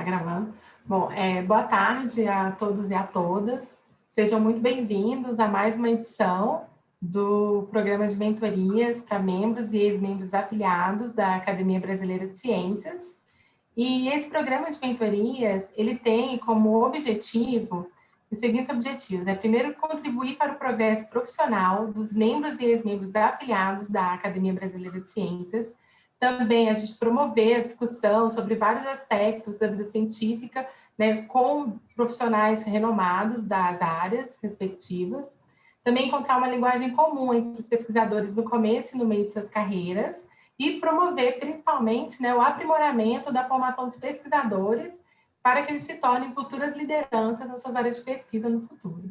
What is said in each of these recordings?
Tá gravando? Bom, é, boa tarde a todos e a todas. Sejam muito bem-vindos a mais uma edição do programa de mentorias para membros e ex-membros afiliados da Academia Brasileira de Ciências. E esse programa de mentorias, ele tem como objetivo os seguintes objetivos. É, primeiro, contribuir para o progresso profissional dos membros e ex-membros afiliados da Academia Brasileira de Ciências. Também a gente promover a discussão sobre vários aspectos da vida científica né, com profissionais renomados das áreas respectivas. Também encontrar uma linguagem comum entre os pesquisadores no começo e no meio de suas carreiras e promover, principalmente, né, o aprimoramento da formação dos pesquisadores para que eles se tornem futuras lideranças nas suas áreas de pesquisa no futuro.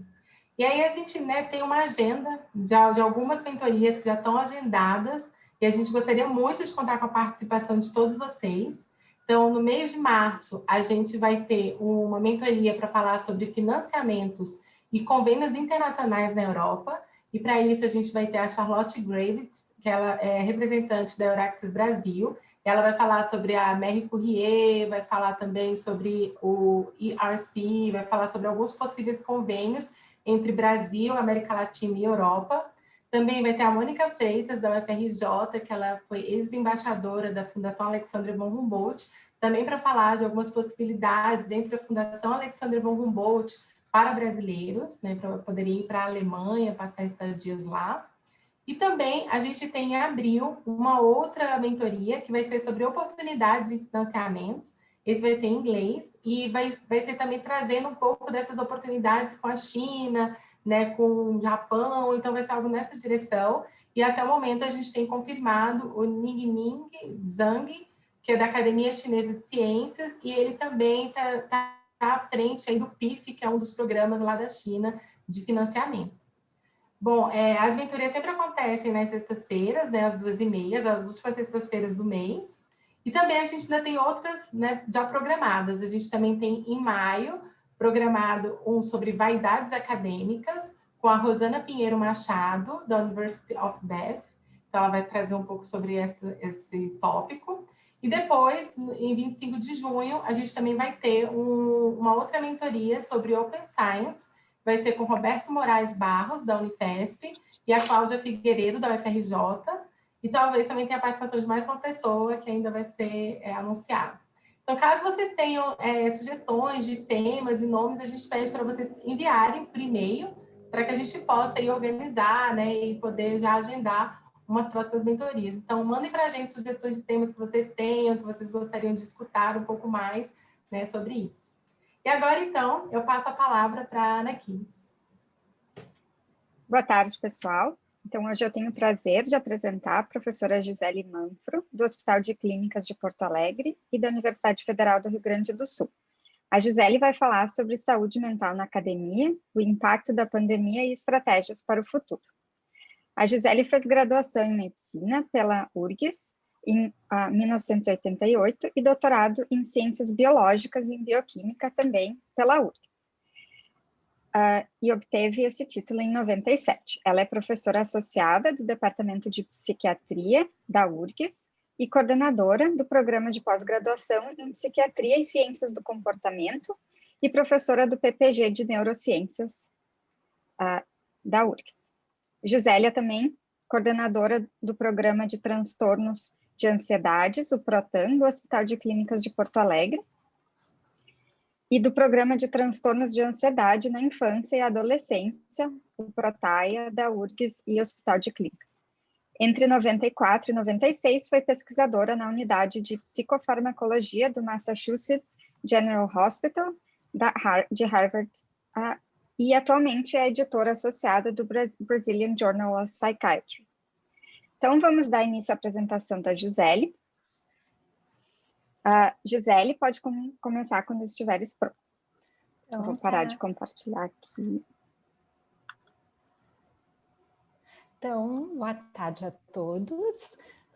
E aí a gente né, tem uma agenda de, de algumas mentorias que já estão agendadas e a gente gostaria muito de contar com a participação de todos vocês. Então, no mês de março, a gente vai ter uma mentoria para falar sobre financiamentos e convênios internacionais na Europa. E para isso, a gente vai ter a Charlotte Gravitz, que ela é representante da Euraxis Brasil, ela vai falar sobre a Mary Courrier, vai falar também sobre o ERC, vai falar sobre alguns possíveis convênios entre Brasil, América Latina e Europa. Também vai ter a Mônica Freitas, da UFRJ, que ela foi ex-embaixadora da Fundação Alexandre von Humboldt, também para falar de algumas possibilidades entre a Fundação Alexandre von Humboldt para brasileiros, né, para poderem ir para a Alemanha, passar estadias lá. E também a gente tem em abril uma outra mentoria que vai ser sobre oportunidades e financiamentos. Esse vai ser em inglês e vai, vai ser também trazendo um pouco dessas oportunidades com a China, né, com o Japão, então vai ser algo nessa direção. E até o momento a gente tem confirmado o Ningning Zhang, que é da Academia Chinesa de Ciências, e ele também está tá à frente aí do PIF, que é um dos programas lá da China de financiamento. Bom, é, as mentorias sempre acontecem nas sextas-feiras, né, às duas e meia, as últimas sextas-feiras do mês. E também a gente ainda tem outras né, já programadas. A gente também tem em maio programado um sobre vaidades acadêmicas com a Rosana Pinheiro Machado, da University of Bath. Então, ela vai trazer um pouco sobre esse, esse tópico. E depois, em 25 de junho, a gente também vai ter um, uma outra mentoria sobre Open Science, vai ser com Roberto Moraes Barros, da Unifesp, e a Cláudia Figueiredo, da UFRJ, e talvez também tenha a participação de mais uma pessoa que ainda vai ser é, anunciada. Então, caso vocês tenham é, sugestões de temas e nomes, a gente pede para vocês enviarem por e-mail, para que a gente possa aí organizar né, e poder já agendar umas próximas mentorias. Então, mandem para a gente sugestões de temas que vocês tenham, que vocês gostariam de escutar um pouco mais né, sobre isso. E agora, então, eu passo a palavra para a Ana Kiss. Boa tarde, pessoal. Então, hoje eu tenho o prazer de apresentar a professora Gisele Manfro, do Hospital de Clínicas de Porto Alegre e da Universidade Federal do Rio Grande do Sul. A Gisele vai falar sobre saúde mental na academia, o impacto da pandemia e estratégias para o futuro. A Gisele fez graduação em medicina pela URGS em uh, 1988 e doutorado em Ciências Biológicas e em Bioquímica também pela URGS. Uh, e obteve esse título em 97. Ela é professora associada do Departamento de Psiquiatria da URGS e coordenadora do programa de pós-graduação em Psiquiatria e Ciências do Comportamento e professora do PPG de Neurociências uh, da URGS. Gisélia também, coordenadora do programa de transtornos de ansiedades, o PROTAN, do Hospital de Clínicas de Porto Alegre, e do Programa de Transtornos de Ansiedade na Infância e Adolescência, o PROTAIA, da URGS e Hospital de Clínicas. Entre 94 e 96, foi pesquisadora na unidade de psicofarmacologia do Massachusetts General Hospital, de Harvard, e atualmente é editora associada do Brazilian Journal of Psychiatry. Então, vamos dar início à apresentação da Gisele. A Gisele pode com começar quando estiveres pronta. Então, vou parar tá. de compartilhar aqui. Então, boa tarde a todos.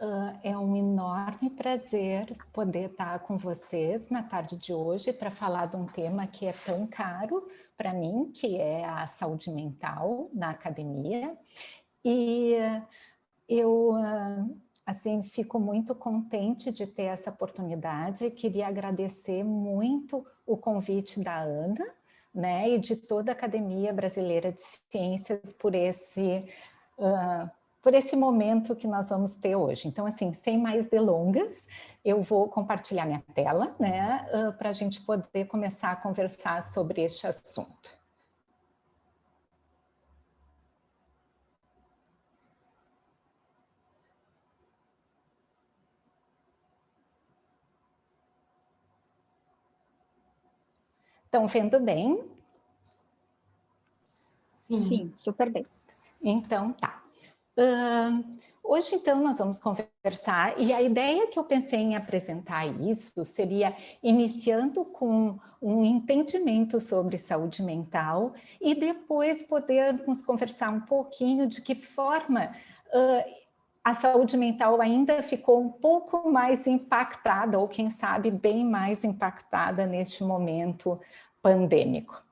Uh, é um enorme prazer poder estar com vocês na tarde de hoje para falar de um tema que é tão caro para mim, que é a saúde mental na academia. E eu uh, assim, fico muito contente de ter essa oportunidade, queria agradecer muito o convite da Ana, né, e de toda a Academia Brasileira de Ciências por esse, uh, por esse momento que nós vamos ter hoje. Então, assim, sem mais delongas, eu vou compartilhar minha tela, né, uh, para a gente poder começar a conversar sobre este assunto. Estão vendo bem? Sim, Sim super bem. Então, tá. Uh, hoje, então, nós vamos conversar, e a ideia que eu pensei em apresentar isso seria iniciando com um entendimento sobre saúde mental e depois podermos conversar um pouquinho de que forma uh, a saúde mental ainda ficou um pouco mais impactada, ou quem sabe bem mais impactada neste momento pandêmico.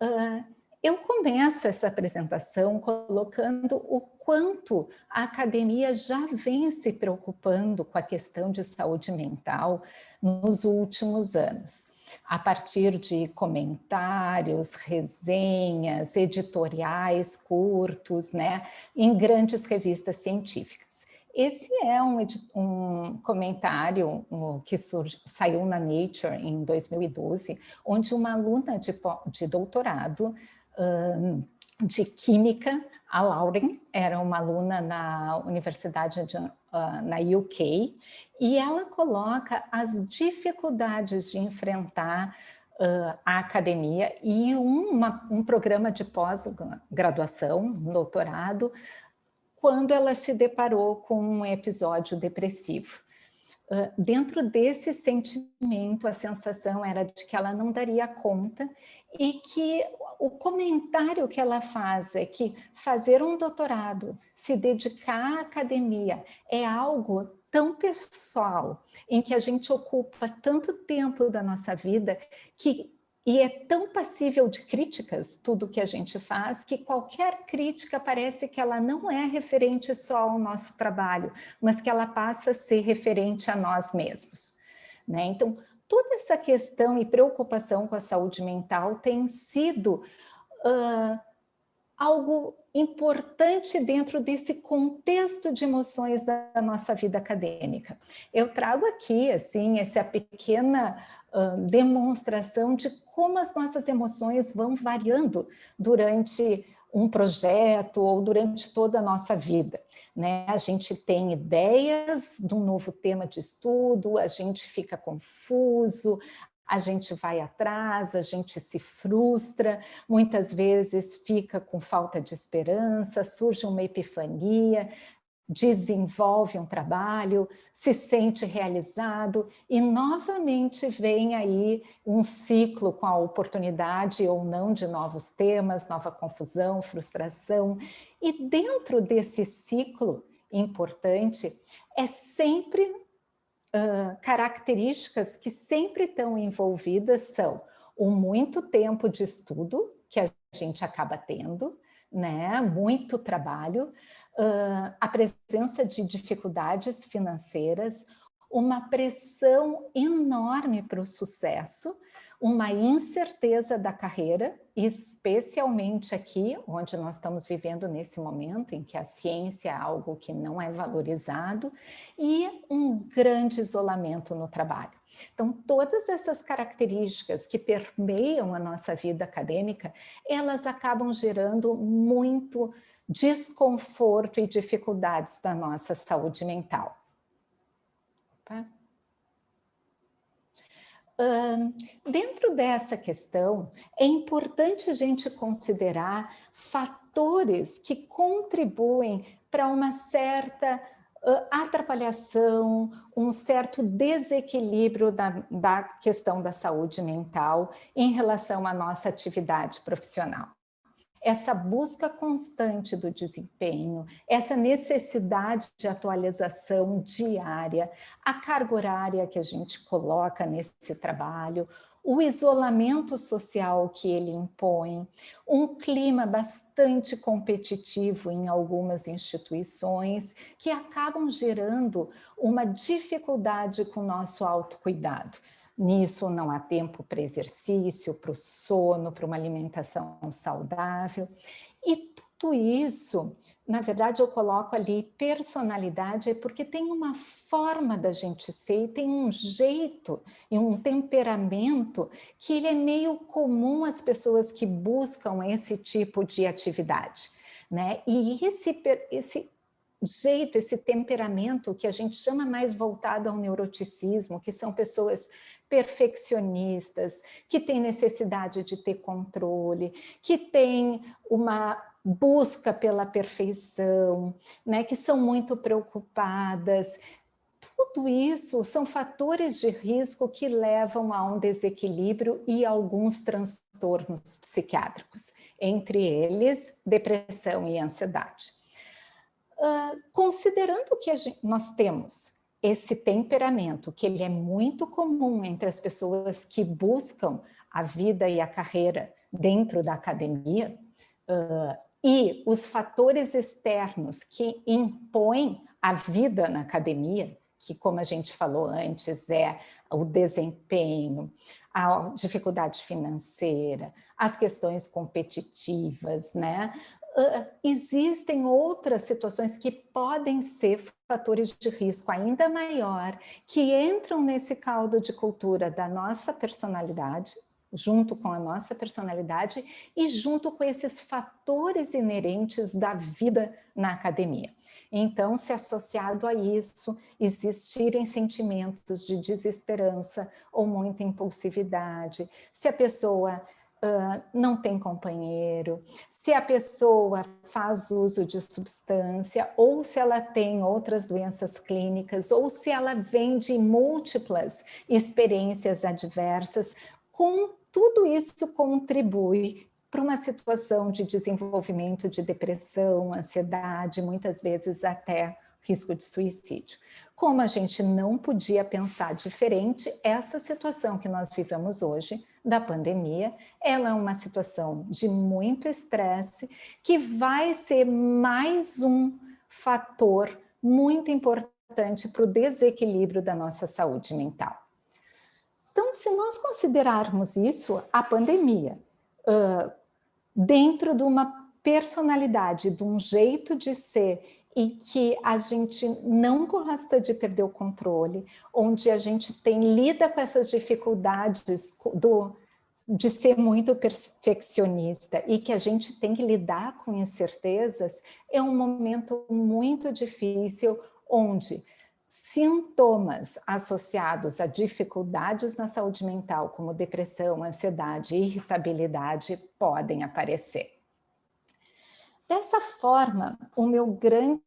Uh, eu começo essa apresentação colocando o quanto a academia já vem se preocupando com a questão de saúde mental nos últimos anos a partir de comentários, resenhas, editoriais curtos, né, em grandes revistas científicas. Esse é um, um comentário que surge, saiu na Nature em 2012, onde uma aluna de, de doutorado um, de Química, a Lauren, era uma aluna na Universidade de, uh, na UK, e ela coloca as dificuldades de enfrentar uh, a academia e uma, um programa de pós-graduação, doutorado, quando ela se deparou com um episódio depressivo. Uh, dentro desse sentimento, a sensação era de que ela não daria conta e que o comentário que ela faz é que fazer um doutorado, se dedicar à academia, é algo tão pessoal, em que a gente ocupa tanto tempo da nossa vida, que e é tão passível de críticas, tudo que a gente faz, que qualquer crítica parece que ela não é referente só ao nosso trabalho, mas que ela passa a ser referente a nós mesmos. Né? Então, toda essa questão e preocupação com a saúde mental tem sido uh, algo importante dentro desse contexto de emoções da nossa vida acadêmica. Eu trago aqui, assim, essa pequena demonstração de como as nossas emoções vão variando durante um projeto ou durante toda a nossa vida. Né? A gente tem ideias de um novo tema de estudo, a gente fica confuso, a gente vai atrás, a gente se frustra, muitas vezes fica com falta de esperança, surge uma epifania, desenvolve um trabalho, se sente realizado e novamente vem aí um ciclo com a oportunidade ou não de novos temas, nova confusão, frustração. E dentro desse ciclo importante, é sempre uh, características que sempre estão envolvidas são o muito tempo de estudo que a gente acaba tendo, né? muito trabalho, uh, a presença de dificuldades financeiras, uma pressão enorme para o sucesso, uma incerteza da carreira, especialmente aqui, onde nós estamos vivendo nesse momento, em que a ciência é algo que não é valorizado, e um grande isolamento no trabalho. Então, todas essas características que permeiam a nossa vida acadêmica, elas acabam gerando muito desconforto e dificuldades da nossa saúde mental. Tá? dentro dessa questão, é importante a gente considerar fatores que contribuem para uma certa uh, atrapalhação, um certo desequilíbrio da, da questão da saúde mental em relação à nossa atividade profissional. Essa busca constante do desempenho, essa necessidade de atualização diária, a carga horária que a gente coloca nesse trabalho, o isolamento social que ele impõe, um clima bastante competitivo em algumas instituições que acabam gerando uma dificuldade com o nosso autocuidado. Nisso não há tempo para exercício, para o sono, para uma alimentação saudável. E tudo isso na verdade, eu coloco ali personalidade é porque tem uma forma da gente ser, tem um jeito e um temperamento que ele é meio comum às pessoas que buscam esse tipo de atividade. Né? E esse, esse jeito, esse temperamento que a gente chama mais voltado ao neuroticismo, que são pessoas perfeccionistas, que têm necessidade de ter controle, que têm uma busca pela perfeição, né, que são muito preocupadas. Tudo isso são fatores de risco que levam a um desequilíbrio e alguns transtornos psiquiátricos, entre eles depressão e ansiedade. Uh, considerando que gente, nós temos esse temperamento, que ele é muito comum entre as pessoas que buscam a vida e a carreira dentro da academia, uh, e os fatores externos que impõem a vida na academia, que como a gente falou antes, é o desempenho, a dificuldade financeira, as questões competitivas, né? Uh, existem outras situações que podem ser fatores de risco ainda maior, que entram nesse caldo de cultura da nossa personalidade, junto com a nossa personalidade e junto com esses fatores inerentes da vida na academia. Então, se associado a isso, existirem sentimentos de desesperança ou muita impulsividade, se a pessoa Não tem companheiro, se a pessoa faz uso de substância, ou se ela tem outras doenças clínicas, ou se ela vem de múltiplas experiências adversas, com tudo isso contribui para uma situação de desenvolvimento de depressão, ansiedade, muitas vezes até risco de suicídio. Como a gente não podia pensar diferente, essa situação que nós vivemos hoje, da pandemia, ela é uma situação de muito estresse, que vai ser mais um fator muito importante para o desequilíbrio da nossa saúde mental. Então, se nós considerarmos isso, a pandemia, uh, dentro de uma personalidade, de um jeito de ser e que a gente não gosta de perder o controle, onde a gente tem lida com essas dificuldades do, de ser muito perfeccionista e que a gente tem que lidar com incertezas, é um momento muito difícil, onde sintomas associados a dificuldades na saúde mental, como depressão, ansiedade e irritabilidade, podem aparecer. Dessa forma, o meu grande,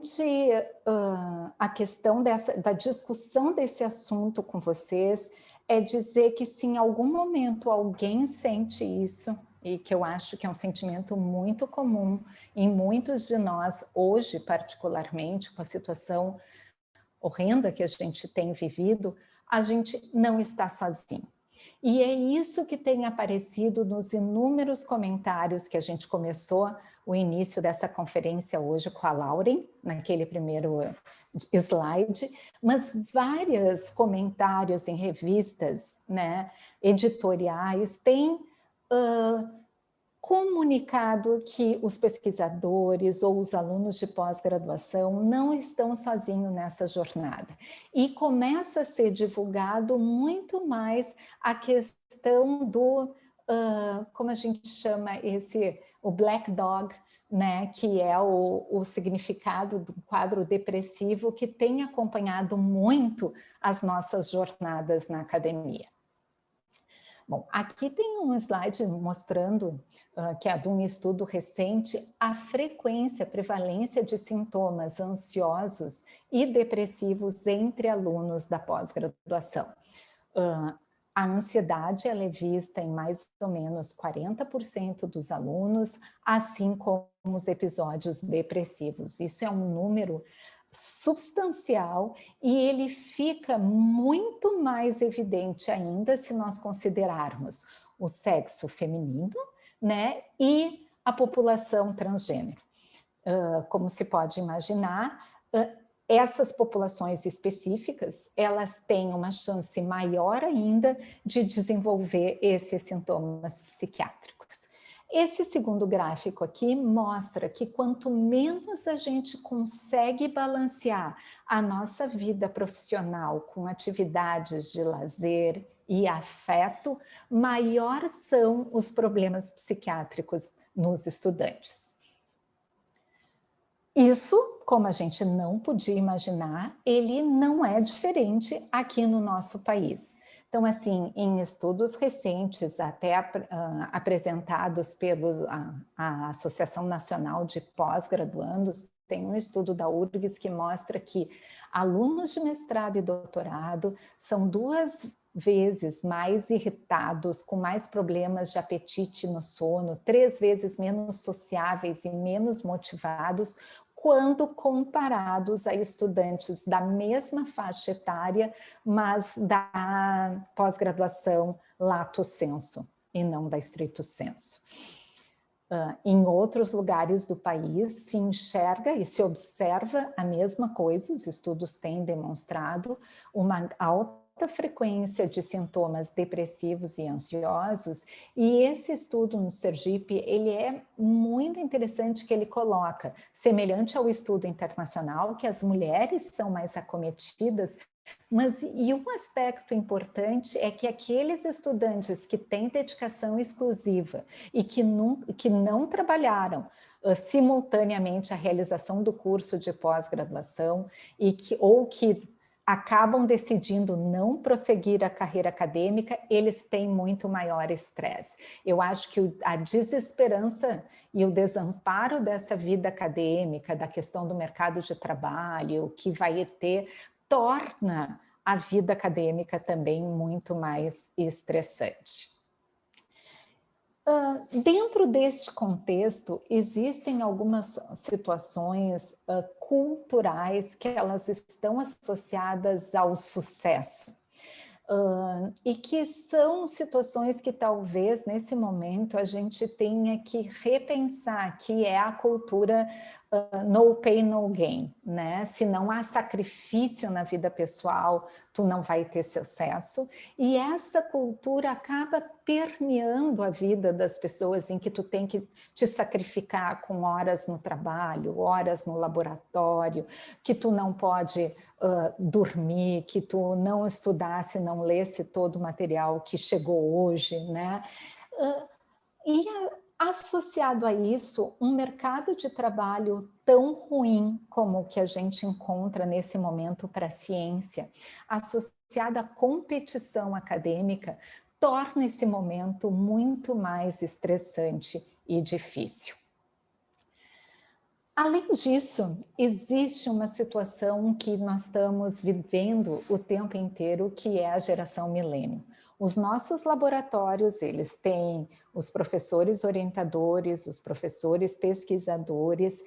uh, a questão dessa, da discussão desse assunto com vocês é dizer que se em algum momento alguém sente isso, e que eu acho que é um sentimento muito comum em muitos de nós, hoje particularmente, com a situação horrenda que a gente tem vivido, a gente não está sozinho. E é isso que tem aparecido nos inúmeros comentários que a gente começou o início dessa conferência hoje com a Lauren, naquele primeiro slide, mas vários comentários em revistas né, editoriais têm uh, comunicado que os pesquisadores ou os alunos de pós-graduação não estão sozinhos nessa jornada. E começa a ser divulgado muito mais a questão do, uh, como a gente chama esse, o black dog, né, que é o, o significado do quadro depressivo que tem acompanhado muito as nossas jornadas na academia. Bom, aqui tem um slide mostrando, uh, que é de um estudo recente, a frequência, a prevalência de sintomas ansiosos e depressivos entre alunos da pós-graduação. Uh, a ansiedade é vista em mais ou menos 40% dos alunos, assim como os episódios depressivos. Isso é um número substancial e ele fica muito mais evidente ainda se nós considerarmos o sexo feminino né, e a população transgênero. Uh, como se pode imaginar, uh, essas populações específicas, elas têm uma chance maior ainda de desenvolver esses sintomas psiquiátricos. Esse segundo gráfico aqui mostra que quanto menos a gente consegue balancear a nossa vida profissional com atividades de lazer e afeto, maior são os problemas psiquiátricos nos estudantes. Isso, como a gente não podia imaginar, ele não é diferente aqui no nosso país. Então, assim, em estudos recentes, até uh, apresentados pela Associação Nacional de Pós-Graduandos, tem um estudo da URGS que mostra que alunos de mestrado e doutorado são duas vezes mais irritados, com mais problemas de apetite no sono, três vezes menos sociáveis e menos motivados quando comparados a estudantes da mesma faixa etária, mas da pós-graduação lato senso e não da estrito senso. Uh, em outros lugares do país se enxerga e se observa a mesma coisa, os estudos têm demonstrado uma alta alta frequência de sintomas depressivos e ansiosos, e esse estudo no Sergipe, ele é muito interessante que ele coloca, semelhante ao estudo internacional, que as mulheres são mais acometidas, mas e um aspecto importante é que aqueles estudantes que têm dedicação exclusiva e que não, que não trabalharam uh, simultaneamente a realização do curso de pós-graduação e que ou que acabam decidindo não prosseguir a carreira acadêmica, eles têm muito maior estresse. Eu acho que a desesperança e o desamparo dessa vida acadêmica, da questão do mercado de trabalho, que vai ter, torna a vida acadêmica também muito mais estressante. Dentro deste contexto, existem algumas situações uh, culturais que elas estão associadas ao sucesso. Uh, e que são situações que talvez nesse momento a gente tenha que repensar, que é a cultura no pay, no gain, né? Se não há sacrifício na vida pessoal, tu não vai ter sucesso. E essa cultura acaba permeando a vida das pessoas em que tu tem que te sacrificar com horas no trabalho, horas no laboratório, que tu não pode uh, dormir, que tu não estudasse, não lesse todo o material que chegou hoje, né? Uh, e a, associado a isso, um mercado de trabalho tão ruim como o que a gente encontra nesse momento para a ciência, associado à competição acadêmica, torna esse momento muito mais estressante e difícil. Além disso, existe uma situação que nós estamos vivendo o tempo inteiro, que é a geração milênio. Os nossos laboratórios, eles têm os professores orientadores, os professores pesquisadores,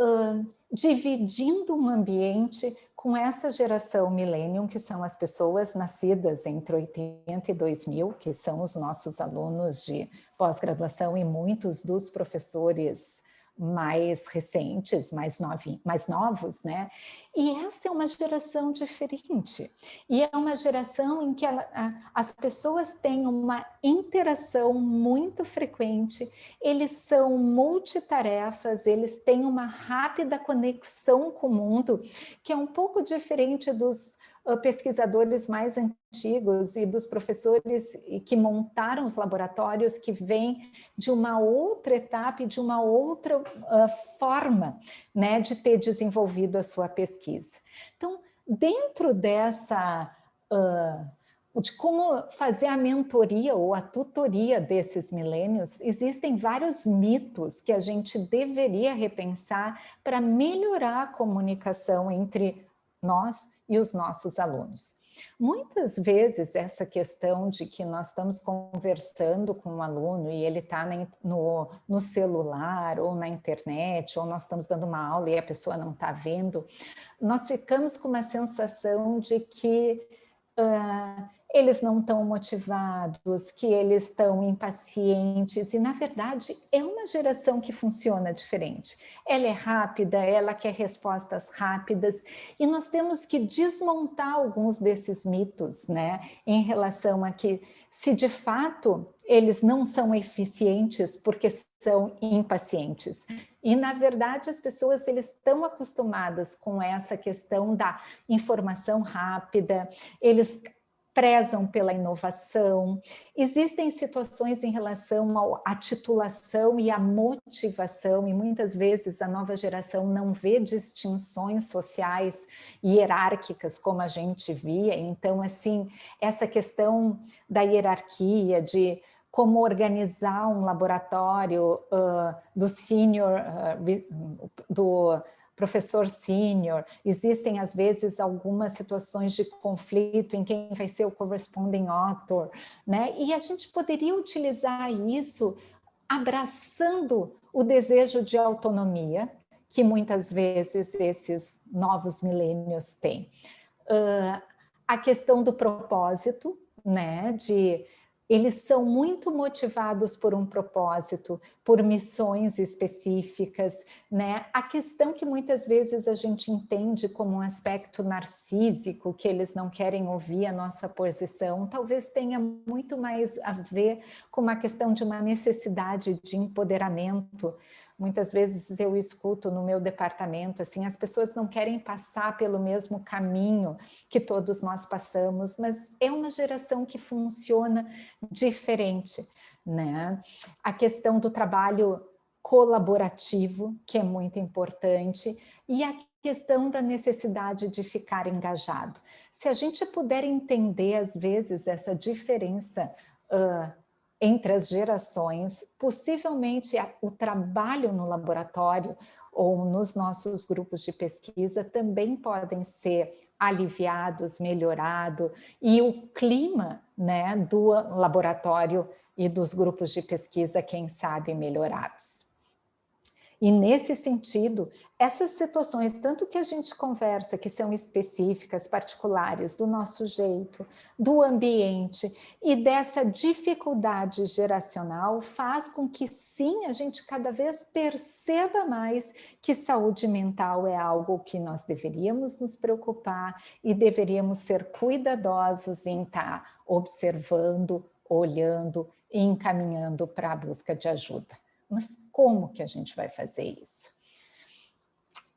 uh, dividindo um ambiente com essa geração millennium, que são as pessoas nascidas entre 80 e 2000, que são os nossos alunos de pós-graduação e muitos dos professores mais recentes, mais, novi, mais novos, né? E essa é uma geração diferente. E é uma geração em que ela, as pessoas têm uma interação muito frequente, eles são multitarefas, eles têm uma rápida conexão com o mundo, que é um pouco diferente dos pesquisadores mais antigos e dos professores que montaram os laboratórios que vêm de uma outra etapa e de uma outra uh, forma né, de ter desenvolvido a sua pesquisa. Então, dentro dessa... Uh, de como fazer a mentoria ou a tutoria desses milênios, existem vários mitos que a gente deveria repensar para melhorar a comunicação entre nós e os nossos alunos. Muitas vezes essa questão de que nós estamos conversando com um aluno e ele está no, no celular ou na internet, ou nós estamos dando uma aula e a pessoa não está vendo, nós ficamos com uma sensação de que uh, eles não estão motivados, que eles estão impacientes, e na verdade é uma geração que funciona diferente. Ela é rápida, ela quer respostas rápidas, e nós temos que desmontar alguns desses mitos, né, em relação a que se de fato eles não são eficientes porque são impacientes. E, na verdade, as pessoas eles estão acostumadas com essa questão da informação rápida, eles prezam pela inovação. Existem situações em relação à titulação e à motivação, e muitas vezes a nova geração não vê distinções sociais hierárquicas como a gente via. Então, assim, essa questão da hierarquia, de como organizar um laboratório uh, do senior, uh, do professor sênior, existem às vezes algumas situações de conflito em quem vai ser o corresponding author, né? E a gente poderia utilizar isso abraçando o desejo de autonomia que muitas vezes esses novos milênios têm. Uh, a questão do propósito, né, de eles são muito motivados por um propósito, por missões específicas, né? A questão que muitas vezes a gente entende como um aspecto narcísico, que eles não querem ouvir a nossa posição, talvez tenha muito mais a ver com uma questão de uma necessidade de empoderamento, Muitas vezes eu escuto no meu departamento, assim, as pessoas não querem passar pelo mesmo caminho que todos nós passamos, mas é uma geração que funciona diferente, né? A questão do trabalho colaborativo, que é muito importante, e a questão da necessidade de ficar engajado. Se a gente puder entender, às vezes, essa diferença uh, entre as gerações, possivelmente o trabalho no laboratório ou nos nossos grupos de pesquisa também podem ser aliviados, melhorado, e o clima né, do laboratório e dos grupos de pesquisa, quem sabe, melhorados. E nesse sentido, essas situações, tanto que a gente conversa, que são específicas, particulares, do nosso jeito, do ambiente e dessa dificuldade geracional, faz com que sim, a gente cada vez perceba mais que saúde mental é algo que nós deveríamos nos preocupar e deveríamos ser cuidadosos em estar observando, olhando e encaminhando para a busca de ajuda. Mas como que a gente vai fazer isso?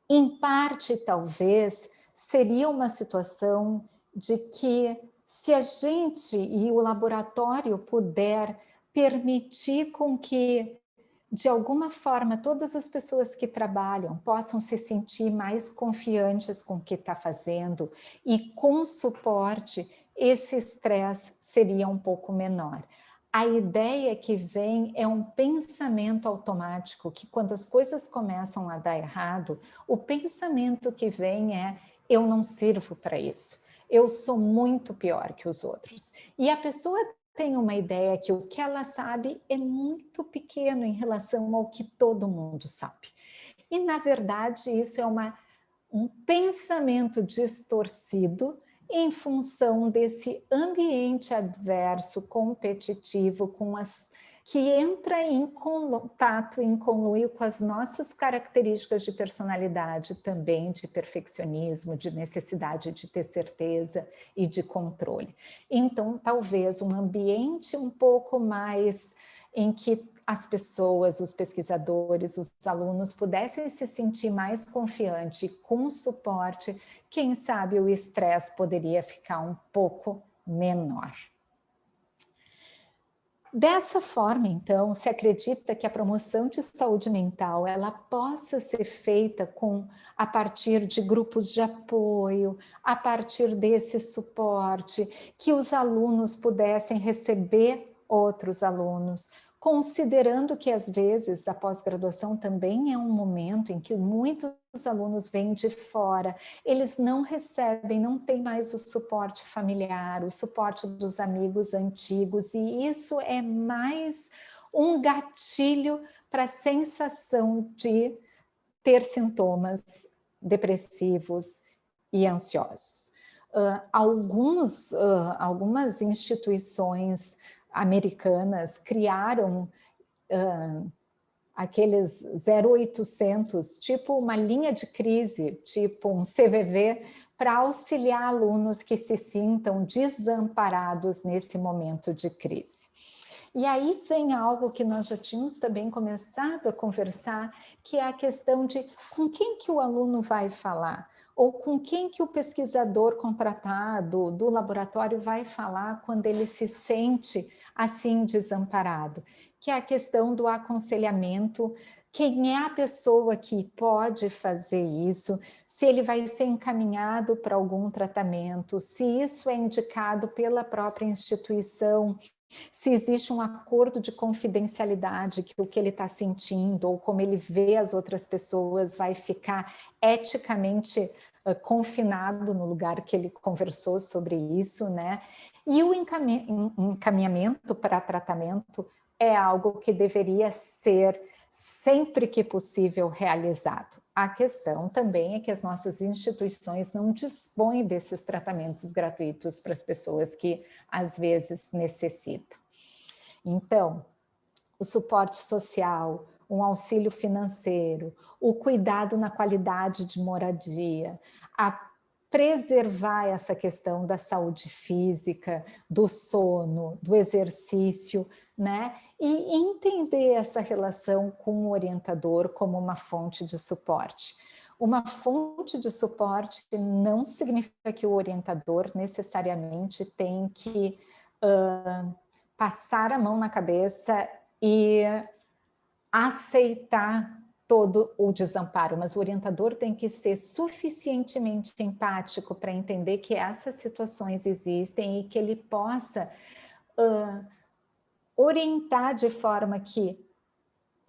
Em parte, talvez, seria uma situação de que se a gente e o laboratório puder permitir com que, de alguma forma, todas as pessoas que trabalham possam se sentir mais confiantes com o que está fazendo e com suporte, esse estresse seria um pouco menor a ideia que vem é um pensamento automático, que quando as coisas começam a dar errado, o pensamento que vem é eu não sirvo para isso, eu sou muito pior que os outros. E a pessoa tem uma ideia que o que ela sabe é muito pequeno em relação ao que todo mundo sabe. E, na verdade, isso é uma, um pensamento distorcido em função desse ambiente adverso, competitivo, com as que entra em contato, em conluio com as nossas características de personalidade também, de perfeccionismo, de necessidade de ter certeza e de controle. Então, talvez um ambiente um pouco mais em que as pessoas, os pesquisadores, os alunos pudessem se sentir mais confiante com suporte, quem sabe o estresse poderia ficar um pouco menor. Dessa forma, então, se acredita que a promoção de saúde mental ela possa ser feita com a partir de grupos de apoio, a partir desse suporte, que os alunos pudessem receber outros alunos, considerando que às vezes a pós-graduação também é um momento em que muitos alunos vêm de fora, eles não recebem, não tem mais o suporte familiar, o suporte dos amigos antigos, e isso é mais um gatilho para a sensação de ter sintomas depressivos e ansiosos. Uh, alguns, uh, algumas instituições americanas criaram uh, aqueles 0800, tipo uma linha de crise, tipo um CVV, para auxiliar alunos que se sintam desamparados nesse momento de crise. E aí vem algo que nós já tínhamos também começado a conversar, que é a questão de com quem que o aluno vai falar, ou com quem que o pesquisador contratado do laboratório vai falar quando ele se sente assim desamparado, que é a questão do aconselhamento, quem é a pessoa que pode fazer isso, se ele vai ser encaminhado para algum tratamento, se isso é indicado pela própria instituição, se existe um acordo de confidencialidade, que o que ele está sentindo ou como ele vê as outras pessoas vai ficar eticamente uh, confinado no lugar que ele conversou sobre isso, né? E o encaminhamento para tratamento é algo que deveria ser sempre que possível realizado. A questão também é que as nossas instituições não dispõem desses tratamentos gratuitos para as pessoas que às vezes necessitam. Então, o suporte social, um auxílio financeiro, o cuidado na qualidade de moradia, a preservar essa questão da saúde física, do sono, do exercício, né? E entender essa relação com o orientador como uma fonte de suporte. Uma fonte de suporte não significa que o orientador necessariamente tem que uh, passar a mão na cabeça e aceitar todo o desamparo, mas o orientador tem que ser suficientemente empático para entender que essas situações existem e que ele possa uh, orientar de forma que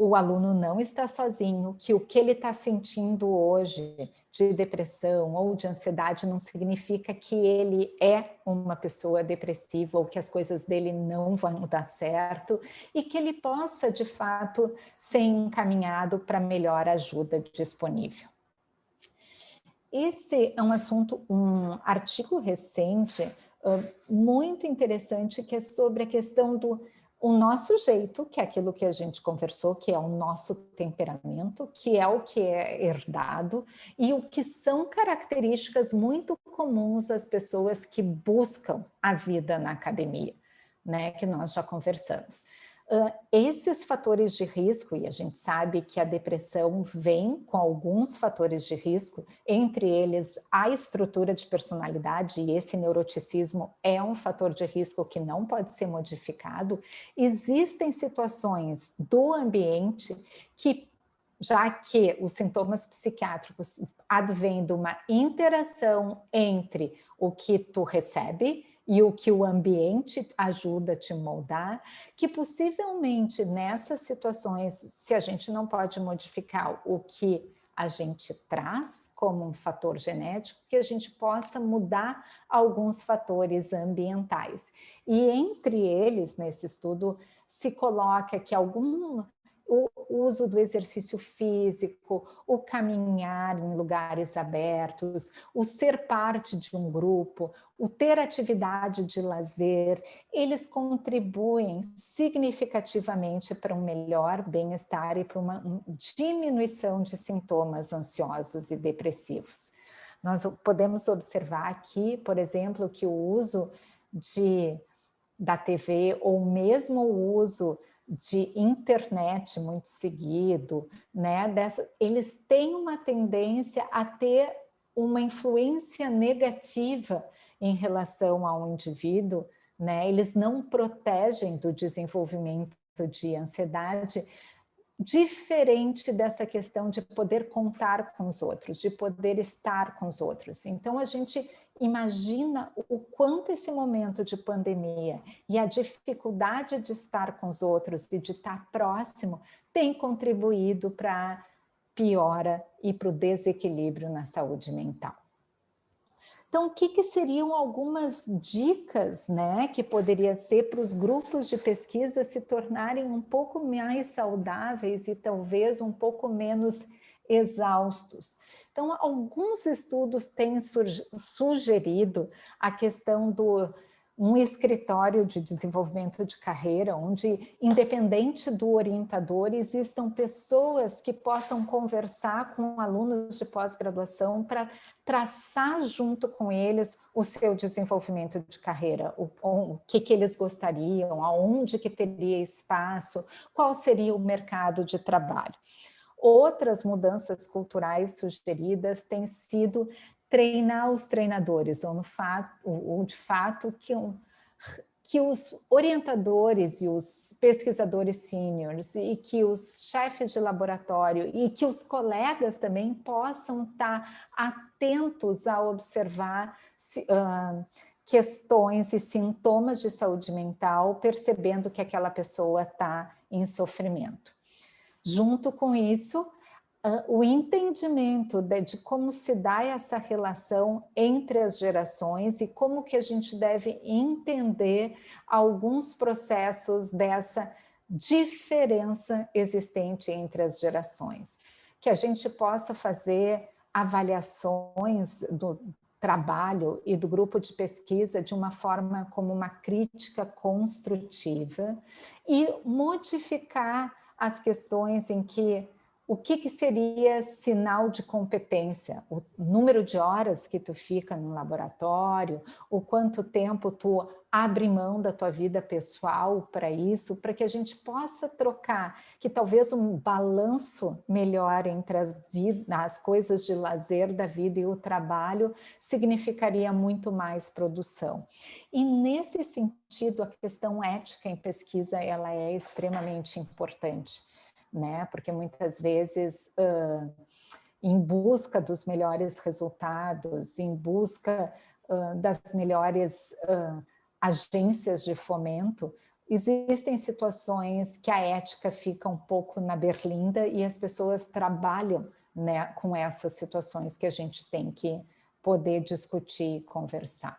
o aluno não está sozinho, que o que ele está sentindo hoje de depressão ou de ansiedade não significa que ele é uma pessoa depressiva ou que as coisas dele não vão dar certo e que ele possa, de fato, ser encaminhado para melhor ajuda disponível. Esse é um assunto, um artigo recente, muito interessante, que é sobre a questão do o nosso jeito, que é aquilo que a gente conversou, que é o nosso temperamento, que é o que é herdado, e o que são características muito comuns às pessoas que buscam a vida na academia, né, que nós já conversamos. Esses fatores de risco, e a gente sabe que a depressão vem com alguns fatores de risco, entre eles a estrutura de personalidade, e esse neuroticismo é um fator de risco que não pode ser modificado, existem situações do ambiente que já que os sintomas psiquiátricos advêm de uma interação entre o que tu recebe e o que o ambiente ajuda a te moldar, que possivelmente nessas situações, se a gente não pode modificar o que a gente traz como um fator genético, que a gente possa mudar alguns fatores ambientais. E entre eles, nesse estudo, se coloca que algum o uso do exercício físico, o caminhar em lugares abertos, o ser parte de um grupo, o ter atividade de lazer, eles contribuem significativamente para um melhor bem-estar e para uma diminuição de sintomas ansiosos e depressivos. Nós podemos observar aqui, por exemplo, que o uso de, da TV ou mesmo o uso de internet muito seguido, né, dessa, eles têm uma tendência a ter uma influência negativa em relação ao indivíduo, né, eles não protegem do desenvolvimento de ansiedade diferente dessa questão de poder contar com os outros, de poder estar com os outros. Então, a gente imagina o quanto esse momento de pandemia e a dificuldade de estar com os outros e de estar próximo tem contribuído para a piora e para o desequilíbrio na saúde mental. Então, o que, que, seriam algumas dicas né, que poderia ser para os grupos de pesquisa se tornarem um pouco mais saudáveis e talvez um pouco menos exaustos? Então, alguns estudos têm sugerido a questão do um escritório de desenvolvimento de carreira, onde, independente do orientador, existam pessoas que possam conversar com alunos de pós-graduação para traçar junto com eles o seu desenvolvimento de carreira, o, o que, que eles gostariam, aonde que teria espaço, qual seria o mercado de trabalho. Outras mudanças culturais sugeridas têm sido treinar os treinadores, ou, no fato, ou de fato que, um, que os orientadores e os pesquisadores sêniores e que os chefes de laboratório e que os colegas também possam estar atentos a observar uh, questões e sintomas de saúde mental, percebendo que aquela pessoa está em sofrimento. Junto com isso, o entendimento de, de, como se dá essa relação entre as gerações e como que a gente deve entender alguns processos dessa diferença existente entre as gerações. Que a gente possa fazer avaliações do trabalho e do grupo de pesquisa de uma forma como uma crítica construtiva e modificar as questões em que o que, que, seria sinal de competência? O número de horas que tu fica no laboratório, o quanto tempo tu abre mão da tua vida pessoal para isso, para que a gente possa trocar, que talvez um balanço melhor entre as, as coisas de lazer da vida e o trabalho significaria muito mais produção. E nesse sentido, a questão ética em pesquisa ela é extremamente importante né? Porque muitas vezes, uh, em busca dos melhores resultados, em busca uh, das melhores uh, agências de fomento, existem situações que a ética fica um pouco na berlinda e as pessoas trabalham né, com essas situações que a gente tem que poder discutir e conversar.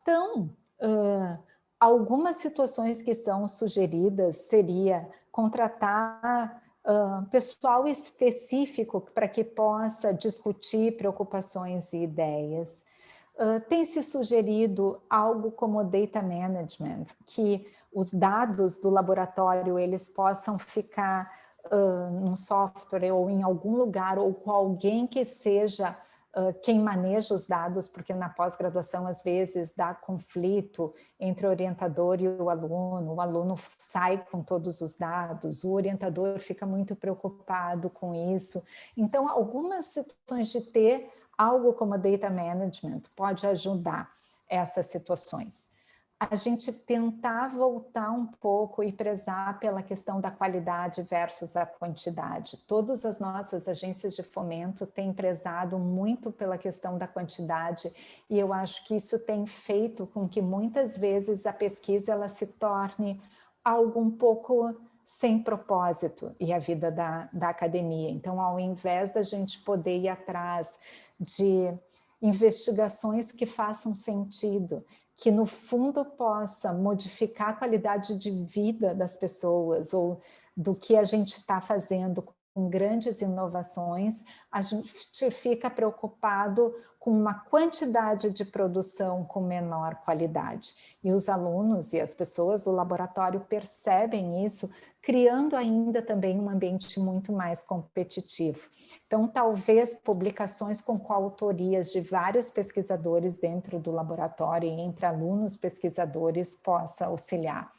Então, uh, algumas situações que são sugeridas seria contratar uh, pessoal específico para que possa discutir preocupações e ideias. Uh, tem se sugerido algo como data management, que os dados do laboratório eles possam ficar uh, num software ou em algum lugar ou com alguém que seja quem maneja os dados, porque na pós-graduação às vezes dá conflito entre o orientador e o aluno, o aluno sai com todos os dados, o orientador fica muito preocupado com isso. Então, algumas situações de ter algo como data management pode ajudar essas situações a gente tentar voltar um pouco e prezar pela questão da qualidade versus a quantidade. Todas as nossas agências de fomento têm prezado muito pela questão da quantidade e eu acho que isso tem feito com que muitas vezes a pesquisa ela se torne algo um pouco sem propósito e a vida da, da academia. Então, ao invés da gente poder ir atrás de investigações que façam sentido, que no fundo possa modificar a qualidade de vida das pessoas ou do que a gente está fazendo com grandes inovações, a gente fica preocupado com uma quantidade de produção com menor qualidade. E os alunos e as pessoas do laboratório percebem isso, criando ainda também um ambiente muito mais competitivo. Então, talvez publicações com coautorias de vários pesquisadores dentro do laboratório e entre alunos pesquisadores possa auxiliar.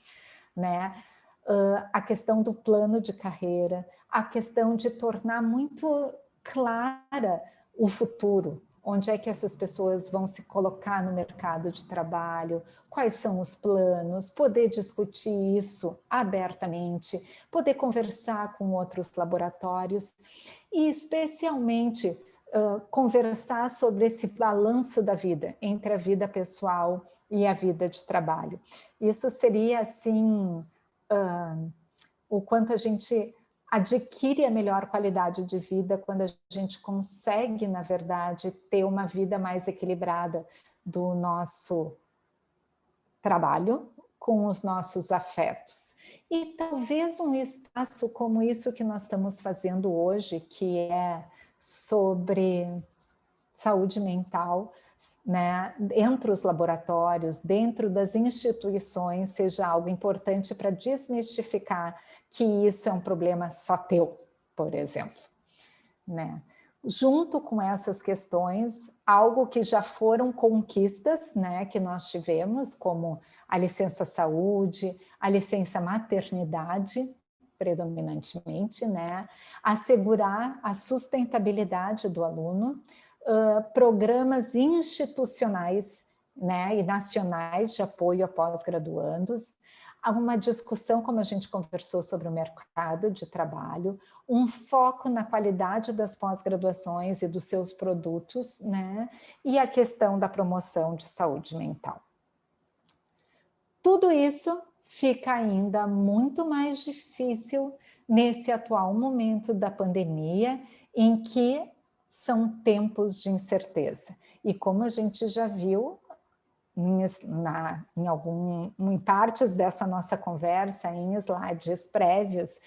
Né? Uh, a questão do plano de carreira, a questão de tornar muito clara o futuro, onde é que essas pessoas vão se colocar no mercado de trabalho, quais são os planos, poder discutir isso abertamente, poder conversar com outros laboratórios e especialmente uh, conversar sobre esse balanço da vida, entre a vida pessoal e a vida de trabalho. Isso seria assim, uh, o quanto a gente adquire a melhor qualidade de vida quando a gente consegue, na verdade, ter uma vida mais equilibrada do nosso trabalho com os nossos afetos. E talvez um espaço como isso que nós estamos fazendo hoje, que é sobre saúde mental, né, entre os laboratórios, dentro das instituições, seja algo importante para desmistificar que isso é um problema só teu, por exemplo. Né? Junto com essas questões, algo que já foram conquistas né, que nós tivemos, como a licença saúde, a licença maternidade, predominantemente, né, assegurar a sustentabilidade do aluno, uh, programas institucionais né, e nacionais de apoio a pós-graduandos, Há uma discussão, como a gente conversou, sobre o mercado de trabalho, um foco na qualidade das pós-graduações e dos seus produtos, né? e a questão da promoção de saúde mental. Tudo isso fica ainda muito mais difícil nesse atual momento da pandemia, em que são tempos de incerteza. E como a gente já viu, em, na, em, algum, em partes dessa nossa conversa, em slides prévios,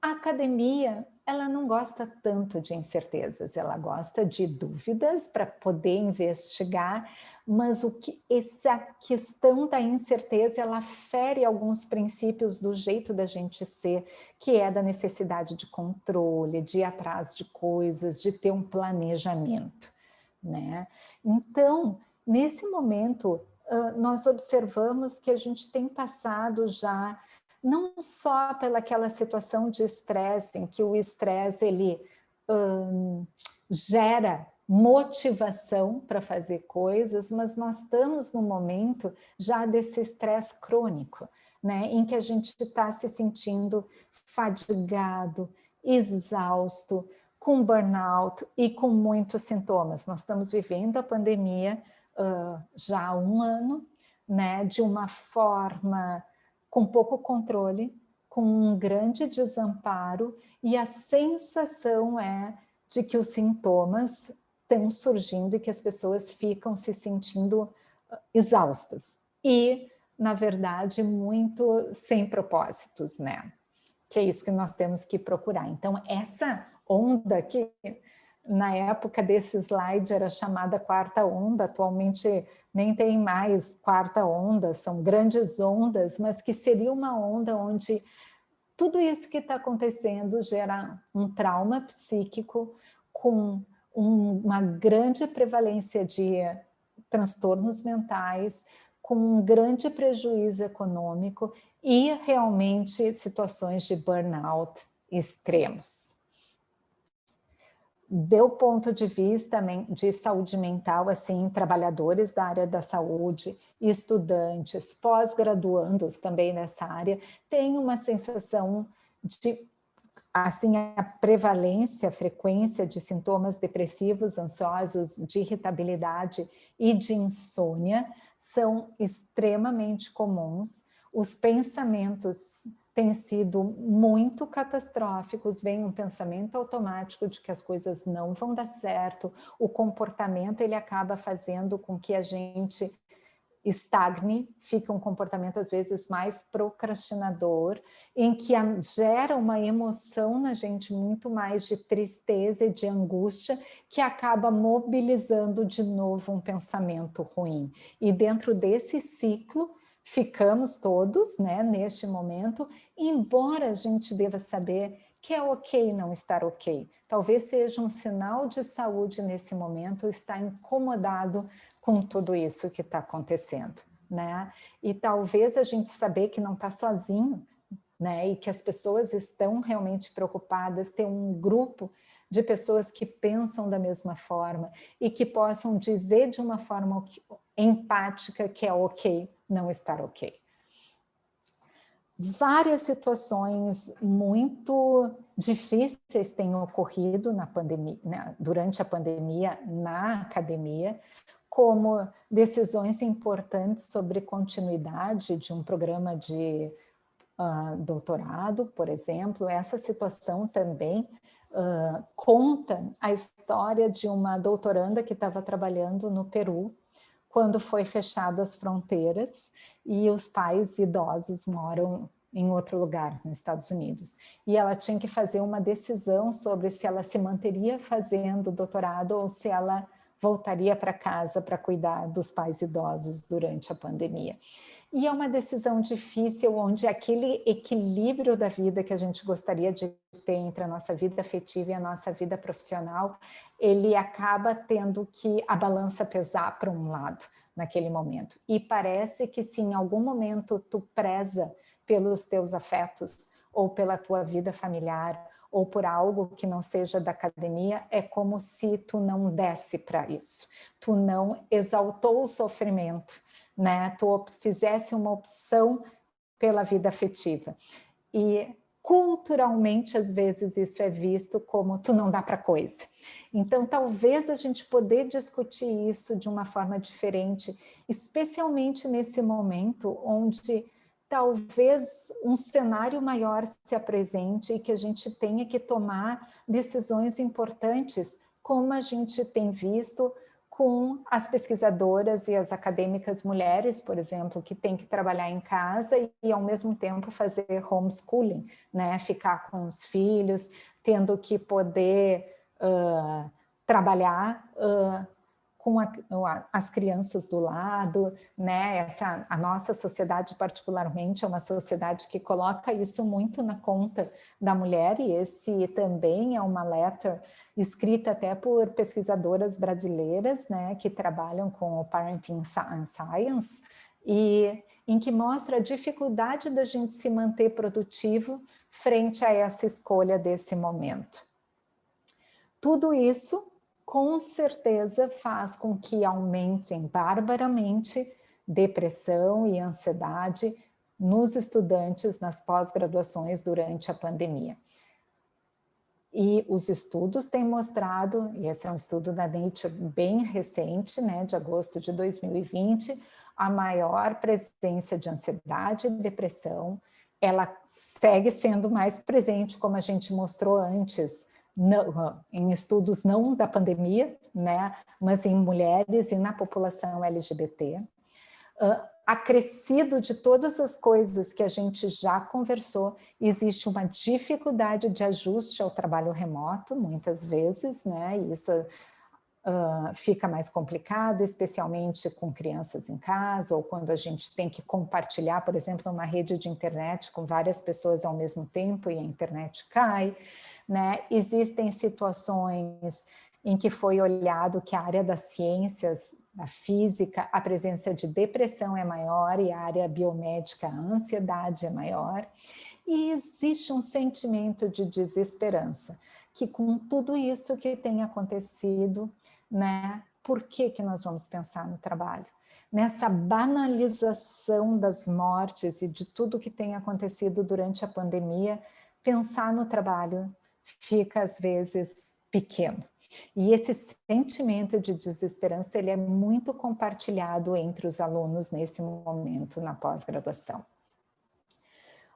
a academia ela não gosta tanto de incertezas, ela gosta de dúvidas para poder investigar, mas o que, essa questão da incerteza, ela fere alguns princípios do jeito da gente ser, que é da necessidade de controle, de ir atrás de coisas, de ter um planejamento. Né? Então, Nesse momento, nós observamos que a gente tem passado já não só pelaquela situação de estresse, em que o estresse ele gera motivação para fazer coisas, mas nós estamos no momento já desse estresse crônico, né, em que a gente está se sentindo fadigado, exausto, com burnout e com muitos sintomas. Nós estamos vivendo a pandemia uh, já há um ano, né, de uma forma com pouco controle, com um grande desamparo, e a sensação é de que os sintomas estão surgindo e que as pessoas ficam se sentindo exaustas. E, na verdade, muito sem propósitos, né? Que é isso que nós temos que procurar. Então, essa onda que na época desse slide era chamada quarta onda, atualmente nem tem mais quarta onda, são grandes ondas, mas que seria uma onda onde tudo isso que está acontecendo gera um trauma psíquico com um, uma grande prevalência de transtornos mentais, com um grande prejuízo econômico e realmente situações de burnout extremos do ponto de vista de saúde mental, assim, trabalhadores da área da saúde, estudantes, pós-graduandos também nessa área, tem uma sensação de, assim, a prevalência, a frequência de sintomas depressivos, ansiosos, de irritabilidade e de insônia são extremamente comuns. Os pensamentos têm sido muito catastróficos, vem um pensamento automático de que as coisas não vão dar certo, o comportamento ele acaba fazendo com que a gente estagne, fica um comportamento às vezes mais procrastinador, em que gera uma emoção na gente muito mais de tristeza e de angústia, que acaba mobilizando de novo um pensamento ruim. E dentro desse ciclo, ficamos todos né, neste momento, embora a gente deva saber que é ok não estar ok. Talvez seja um sinal de saúde nesse momento, estar incomodado com tudo isso que está acontecendo. Né? E talvez a gente saber que não está sozinho, né? E que as pessoas estão realmente preocupadas, ter um grupo de pessoas que pensam da mesma forma e que possam dizer de uma forma empática que é ok não estar ok. Várias situações muito difíceis têm ocorrido na pandemia, né, durante a pandemia na academia, como decisões importantes sobre continuidade de um programa de uh, doutorado, por exemplo. Essa situação também uh, conta a história de uma doutoranda que estava trabalhando no Peru, quando foi fechadas as fronteiras e os pais idosos moram em outro lugar, nos Estados Unidos. E ela tinha que fazer uma decisão sobre se ela se manteria fazendo doutorado ou se ela voltaria para casa para cuidar dos pais idosos durante a pandemia. E é uma decisão difícil, onde aquele equilíbrio da vida que a gente gostaria de ter entre a nossa vida afetiva e a nossa vida profissional, ele acaba tendo que a balança pesar para um lado naquele momento. E parece que se em algum momento tu preza pelos teus afetos, ou pela tua vida familiar, ou por algo que não seja da academia, é como se tu não desse para isso. Tu não exaltou o sofrimento, né? Tu fizesse uma opção pela vida afetiva. E culturalmente, às vezes, isso é visto como tu não dá para coisa. Então, talvez a gente poder discutir isso de uma forma diferente, especialmente nesse momento onde talvez um cenário maior se apresente e que a gente tenha que tomar decisões importantes, como a gente tem visto com as pesquisadoras e as acadêmicas mulheres, por exemplo, que têm que trabalhar em casa e, e ao mesmo tempo fazer homeschooling, né? ficar com os filhos, tendo que poder uh, trabalhar uh, com a, as crianças do lado, né? Essa, a nossa sociedade particularmente é uma sociedade que coloca isso muito na conta da mulher e esse também é uma letter escrita até por pesquisadoras brasileiras, né? Que trabalham com o Parenting Science e em que mostra a dificuldade da gente se manter produtivo frente a essa escolha desse momento. Tudo isso com certeza faz com que aumentem barbaramente depressão e ansiedade nos estudantes nas pós-graduações durante a pandemia. E os estudos têm mostrado, e esse é um estudo da Nature bem recente, né, de agosto de 2020, a maior presença de ansiedade e depressão, ela segue sendo mais presente, como a gente mostrou antes, não, em estudos não da pandemia, né, mas em mulheres e na população LGBT, uh, acrescido de todas as coisas que a gente já conversou, existe uma dificuldade de ajuste ao trabalho remoto, muitas vezes, né, e isso uh, fica mais complicado, especialmente com crianças em casa, ou quando a gente tem que compartilhar, por exemplo, uma rede de internet com várias pessoas ao mesmo tempo e a internet cai, né? Existem situações em que foi olhado que a área das ciências, da física, a presença de depressão é maior e a área biomédica, a ansiedade é maior. E existe um sentimento de desesperança, que com tudo isso que tem acontecido, né, por que, que nós vamos pensar no trabalho? Nessa banalização das mortes e de tudo que tem acontecido durante a pandemia, pensar no trabalho fica às vezes pequeno. E esse sentimento de desesperança ele é muito compartilhado entre os alunos nesse momento na pós-graduação.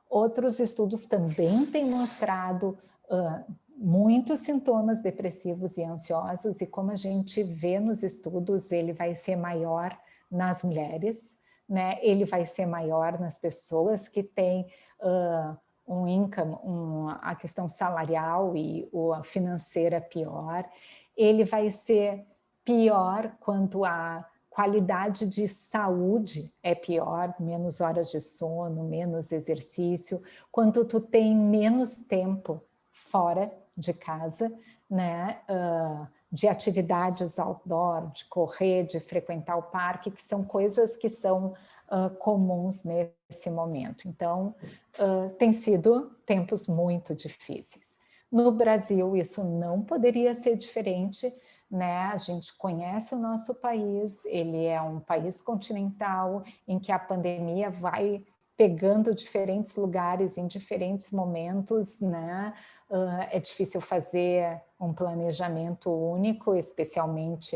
Outros estudos também têm mostrado uh, muitos sintomas depressivos e ansiosos e como a gente vê nos estudos, ele vai ser maior nas mulheres, né? ele vai ser maior nas pessoas que têm uh, um income, um, a questão salarial e a financeira pior, ele vai ser pior quanto a qualidade de saúde é pior, menos horas de sono, menos exercício, quanto tu tem menos tempo fora de casa, né? Uh, de atividades outdoor, de correr, de frequentar o parque, que são coisas que são uh, comuns nesse momento. Então, uh, tem sido tempos muito difíceis. No Brasil, isso não poderia ser diferente, né? A gente conhece o nosso país, ele é um país continental em que a pandemia vai pegando diferentes lugares em diferentes momentos, né? Uh, é difícil fazer um planejamento único, especialmente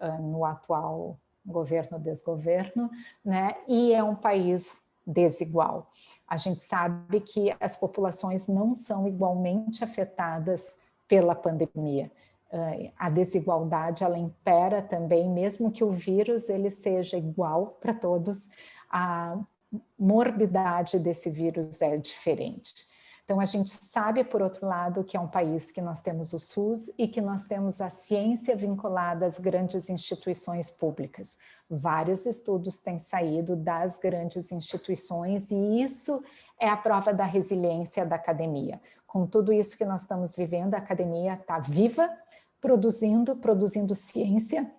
uh, no atual governo-desgoverno, né? E é um país desigual. A gente sabe que as populações não são igualmente afetadas pela pandemia. Uh, a desigualdade, ela impera também, mesmo que o vírus ele seja igual para todos, a morbidade desse vírus é diferente. Então, a gente sabe, por outro lado, que é um país que nós temos o SUS e que nós temos a ciência vinculada às grandes instituições públicas. Vários estudos têm saído das grandes instituições e isso é a prova da resiliência da academia. Com tudo isso que nós estamos vivendo, a academia está viva, produzindo, produzindo ciência,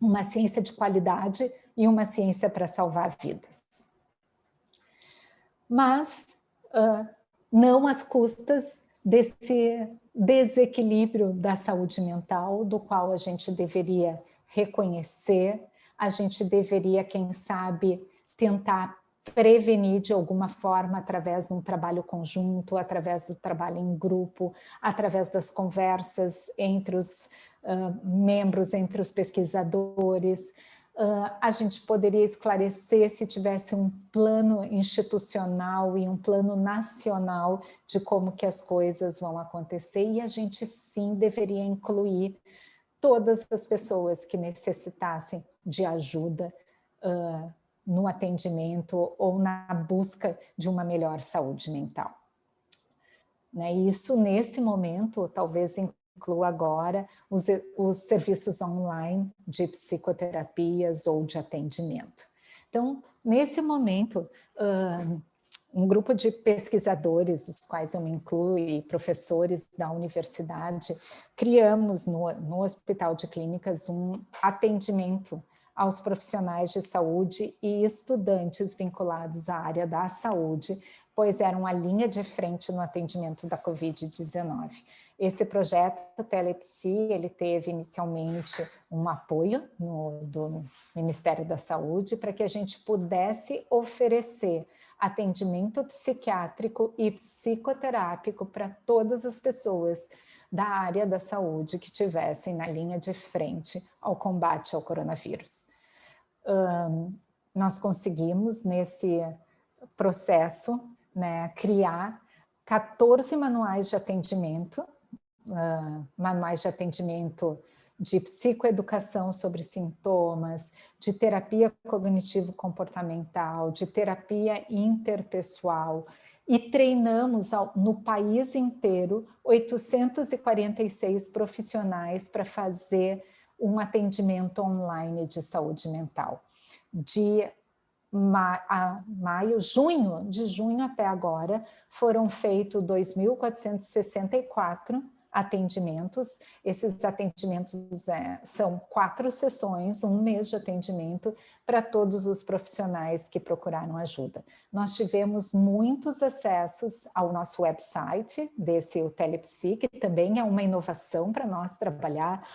uma ciência de qualidade e uma ciência para salvar vidas. Mas uh, não às custas desse desequilíbrio da saúde mental, do qual a gente deveria reconhecer, a gente deveria, quem sabe, tentar prevenir de alguma forma através de um trabalho conjunto, através do trabalho em grupo, através das conversas entre os uh, membros, entre os pesquisadores, Uh, a gente poderia esclarecer se tivesse um plano institucional e um plano nacional de como que as coisas vão acontecer e a gente sim deveria incluir todas as pessoas que necessitassem de ajuda uh, no atendimento ou na busca de uma melhor saúde mental. Né? Isso, nesse momento, talvez inclua agora os, os serviços online de psicoterapias ou de atendimento. Então, nesse momento, um grupo de pesquisadores, os quais eu me incluo, e professores da universidade, criamos no, no Hospital de Clínicas um atendimento aos profissionais de saúde e estudantes vinculados à área da saúde pois eram a linha de frente no atendimento da Covid-19. Esse projeto Telepsi, ele teve inicialmente um apoio no, do Ministério da Saúde para que a gente pudesse oferecer atendimento psiquiátrico e psicoterápico para todas as pessoas da área da saúde que tivessem na linha de frente ao combate ao coronavírus. Um, nós conseguimos, nesse processo, né, criar 14 manuais de atendimento, uh, manuais de atendimento de psicoeducação sobre sintomas, de terapia cognitivo-comportamental, de terapia interpessoal, e treinamos no país inteiro 846 profissionais para fazer um atendimento online de saúde mental. De ma maio, junho, de junho até agora, foram feitos 2.464 atendimentos. Esses atendimentos é, são quatro sessões, um mês de atendimento para todos os profissionais que procuraram ajuda. Nós tivemos muitos acessos ao nosso website desse o Telepsi, que também é uma inovação para nós trabalhar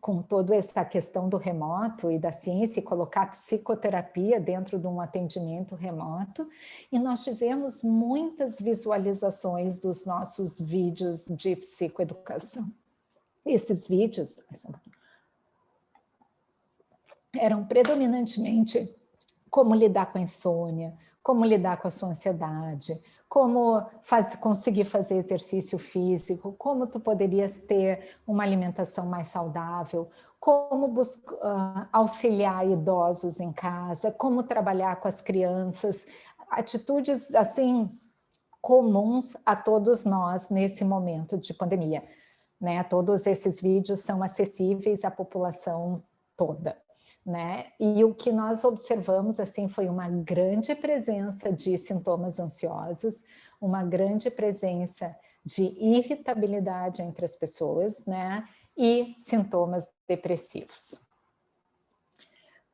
com toda essa questão do remoto e da ciência, e colocar psicoterapia dentro de um atendimento remoto, e nós tivemos muitas visualizações dos nossos vídeos de psicoeducação. Esses vídeos eram predominantemente como lidar com a insônia, como lidar com a sua ansiedade, como faz, conseguir fazer exercício físico, como tu poderias ter uma alimentação mais saudável, como uh, auxiliar idosos em casa, como trabalhar com as crianças, atitudes assim comuns a todos nós nesse momento de pandemia. Né? Todos esses vídeos são acessíveis à população toda. Né? E o que nós observamos assim foi uma grande presença de sintomas ansiosos, uma grande presença de irritabilidade entre as pessoas, né? e sintomas depressivos.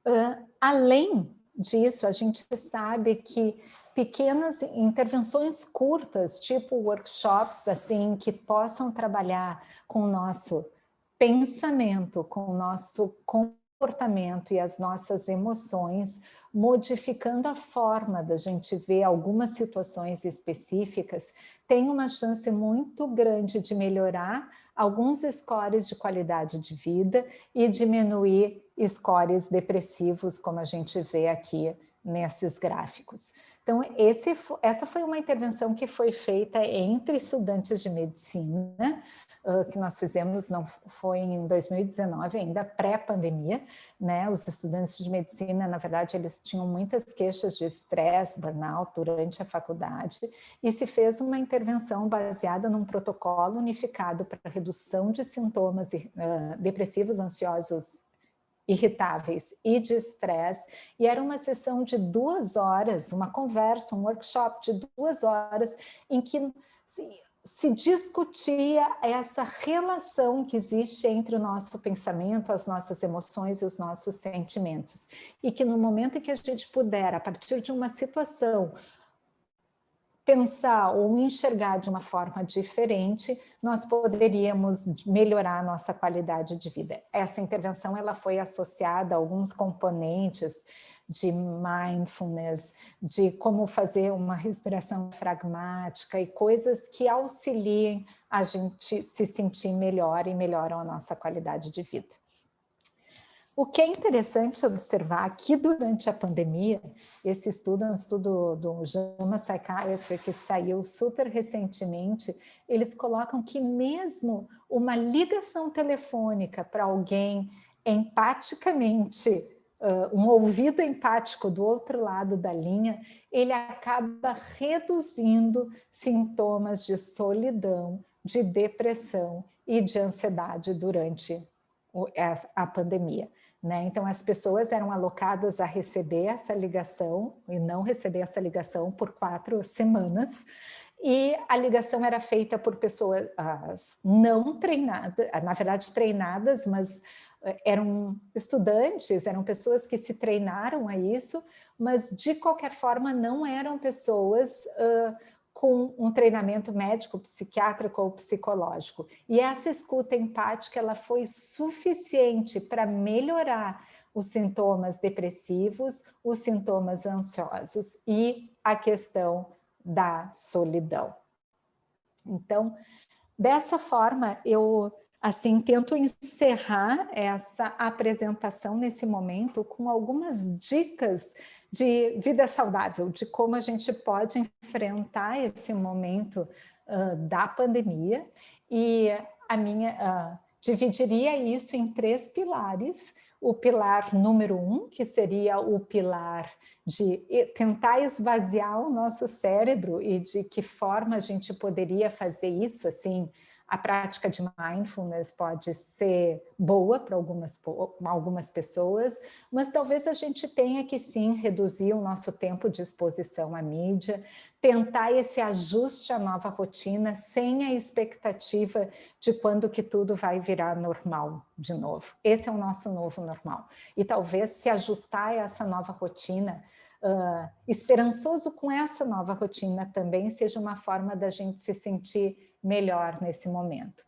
Uh, além disso, a gente sabe que pequenas intervenções curtas, tipo workshops, assim, que possam trabalhar com o nosso pensamento, com o nosso comportamento e as nossas emoções, modificando a forma da gente ver algumas situações específicas, tem uma chance muito grande de melhorar alguns scores de qualidade de vida e diminuir scores depressivos, como a gente vê aqui nesses gráficos. Então, esse, essa foi uma intervenção que foi feita entre estudantes de medicina, que nós fizemos, não foi em 2019, ainda pré-pandemia, né? Os estudantes de medicina, na verdade, eles tinham muitas queixas de estresse, burnout durante a faculdade, e se fez uma intervenção baseada num protocolo unificado para redução de sintomas depressivos, ansiosos irritáveis e de estresse, e era uma sessão de duas horas, uma conversa, um workshop de duas horas, em que se, discutia essa relação que existe entre o nosso pensamento, as nossas emoções e os nossos sentimentos. E que no momento em que a gente puder, a partir de uma situação, pensar ou enxergar de uma forma diferente, nós poderíamos melhorar a nossa qualidade de vida. Essa intervenção ela foi associada a alguns componentes de mindfulness, de como fazer uma respiração pragmática e coisas que auxiliem a gente se sentir melhor e melhoram a nossa qualidade de vida. O que é interessante observar aqui durante a pandemia, esse estudo é um estudo do JAMA Psychiatry que saiu super recentemente, eles colocam que mesmo uma ligação telefônica para alguém empaticamente, uh, um ouvido empático do outro lado da linha, ele acaba reduzindo sintomas de solidão, de depressão e de ansiedade durante a pandemia. Né? Então, as pessoas eram alocadas a receber essa ligação e não receber essa ligação por quatro semanas, e a ligação era feita por pessoas não treinadas, na verdade treinadas, mas eh, eram estudantes, eram pessoas que se treinaram a isso, mas de qualquer forma não eram pessoas uh, com um treinamento médico, psiquiátrico ou psicológico. E essa escuta empática ela foi suficiente para melhorar os sintomas depressivos, os sintomas ansiosos e a questão da solidão. Então, dessa forma, eu assim tento encerrar essa apresentação nesse momento com algumas dicas de vida saudável, de como a gente pode enfrentar esse momento uh, da pandemia. E a minha uh, dividiria isso em três pilares. O pilar número um, que seria o pilar de tentar esvaziar o nosso cérebro e de que forma a gente poderia fazer isso, assim, a prática de mindfulness pode ser boa para algumas, algumas pessoas, mas talvez a gente tenha que sim reduzir o nosso tempo de exposição à mídia, tentar esse ajuste à nova rotina sem a expectativa de quando que tudo vai virar normal de novo. Esse é o nosso novo normal. E talvez se ajustar a essa nova rotina Uh, esperançoso com essa nova rotina também seja uma forma da gente se sentir melhor nesse momento.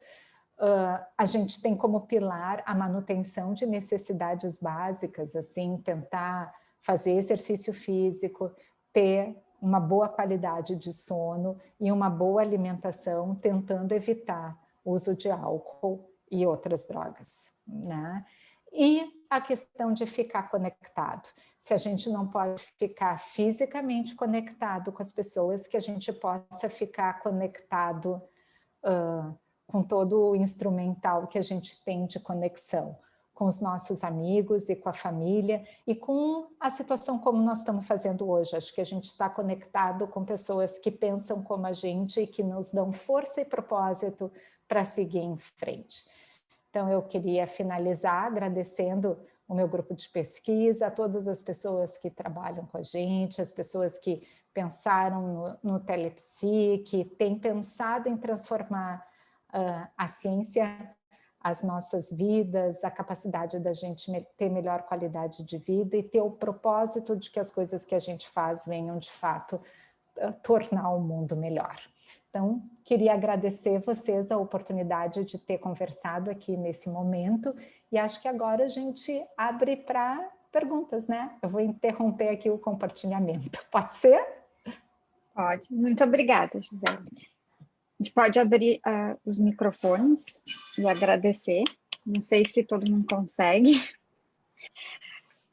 Uh, a gente tem como pilar a manutenção de necessidades básicas, assim, tentar fazer exercício físico, ter uma boa qualidade de sono e uma boa alimentação, tentando evitar o uso de álcool e outras drogas. Né? E a questão de ficar conectado. Se a gente não pode ficar fisicamente conectado com as pessoas, que a gente possa ficar conectado uh, com todo o instrumental que a gente tem de conexão com os nossos amigos e com a família e com a situação como nós estamos fazendo hoje. Acho que a gente está conectado com pessoas que pensam como a gente e que nos dão força e propósito para seguir em frente. Então, eu queria finalizar agradecendo o meu grupo de pesquisa, a todas as pessoas que trabalham com a gente, as pessoas que pensaram no, no telepsi, que têm pensado em transformar uh, a ciência as nossas vidas, a capacidade da gente ter melhor qualidade de vida e ter o propósito de que as coisas que a gente faz venham de fato eh, tornar o mundo melhor. Então, queria agradecer vocês a oportunidade de ter conversado aqui nesse momento e acho que agora a gente abre para perguntas, né? Eu vou interromper aqui o compartilhamento. Pode ser? Pode. Muito obrigada, Gisele. A gente pode abrir uh, os microfones e agradecer. Não sei se todo mundo consegue.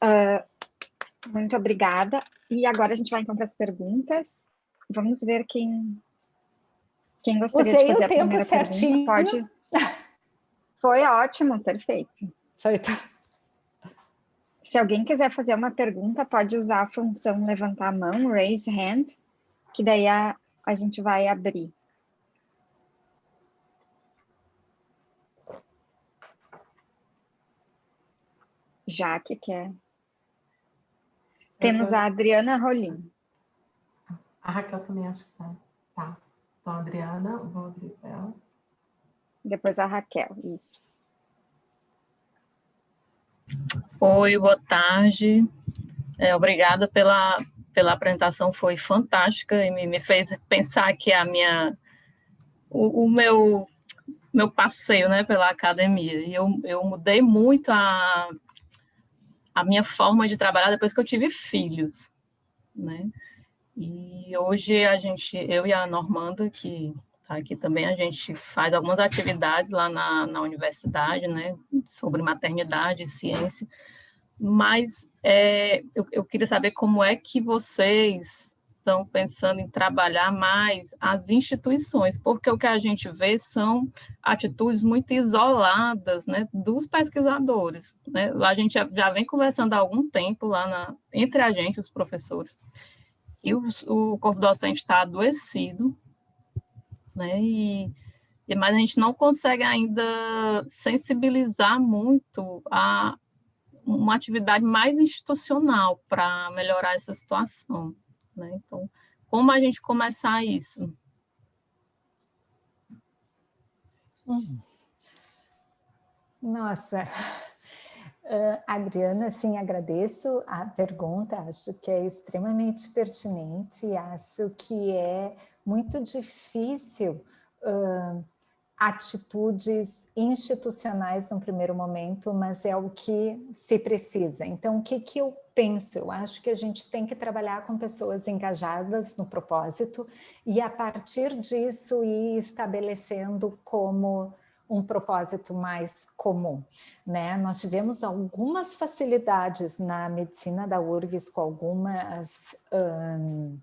Uh, muito obrigada. E agora a gente vai então para as perguntas. Vamos ver quem, quem gostaria Usei de fazer a primeira certinho. pergunta. Pode. Foi ótimo, perfeito. Feito. Se alguém quiser fazer uma pergunta, pode usar a função levantar a mão, raise hand, que daí a, a gente vai abrir. Jaque quer. Temos a Adriana Rolim. A Raquel também acho que tá. Tá. Então, a Adriana, vou abrir ela. Depois a Raquel, isso. Oi, boa tarde. É, obrigada pela, pela apresentação, foi fantástica e me, me fez pensar que a minha, o, o meu, meu passeio né, pela academia. E eu, eu mudei muito a, a minha forma de trabalhar depois que eu tive filhos, né? E hoje a gente, eu e a Normanda, que está aqui também, a gente faz algumas atividades lá na, na universidade, né? Sobre maternidade e ciência, mas é, eu, eu queria saber como é que vocês estão pensando em trabalhar mais as instituições, porque o que a gente vê são atitudes muito isoladas né, dos pesquisadores. Né? A gente já, vem conversando há algum tempo, lá na, entre a gente, os professores, e o, o corpo docente está adoecido, né, e, mas a gente não consegue ainda sensibilizar muito a uma atividade mais institucional para melhorar essa situação. Né? Então, como a gente começar isso? Nossa, uh, Adriana, sim, agradeço a pergunta, acho que é extremamente pertinente, acho que é muito difícil uh, atitudes institucionais no primeiro momento, mas é o que se precisa. Então, o que, que eu penso? Eu acho que a gente tem que trabalhar com pessoas engajadas no propósito e, a partir disso, ir estabelecendo como um propósito mais comum. Né? Nós tivemos algumas facilidades na medicina da URGS com algumas uh,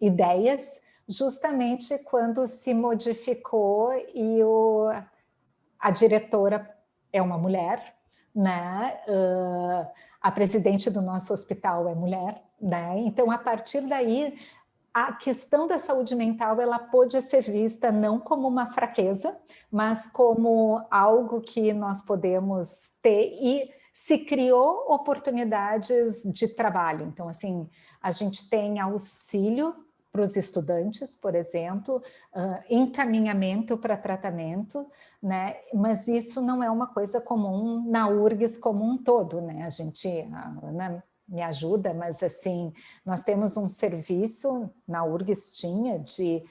ideias, justamente quando se modificou e o, a diretora é uma mulher, né? Uh, a presidente do nosso hospital é mulher, né? Então, a partir daí, a questão da saúde mental ela pode ser vista não como uma fraqueza, mas como algo que nós podemos ter e se criou oportunidades de trabalho. Então, assim, a gente tem auxílio para os estudantes, por exemplo, uh, encaminhamento para tratamento, né? mas isso não é uma coisa comum na URGS como um todo. Né? A gente, a Ana me ajuda, mas assim, nós temos um serviço, na URGS tinha, de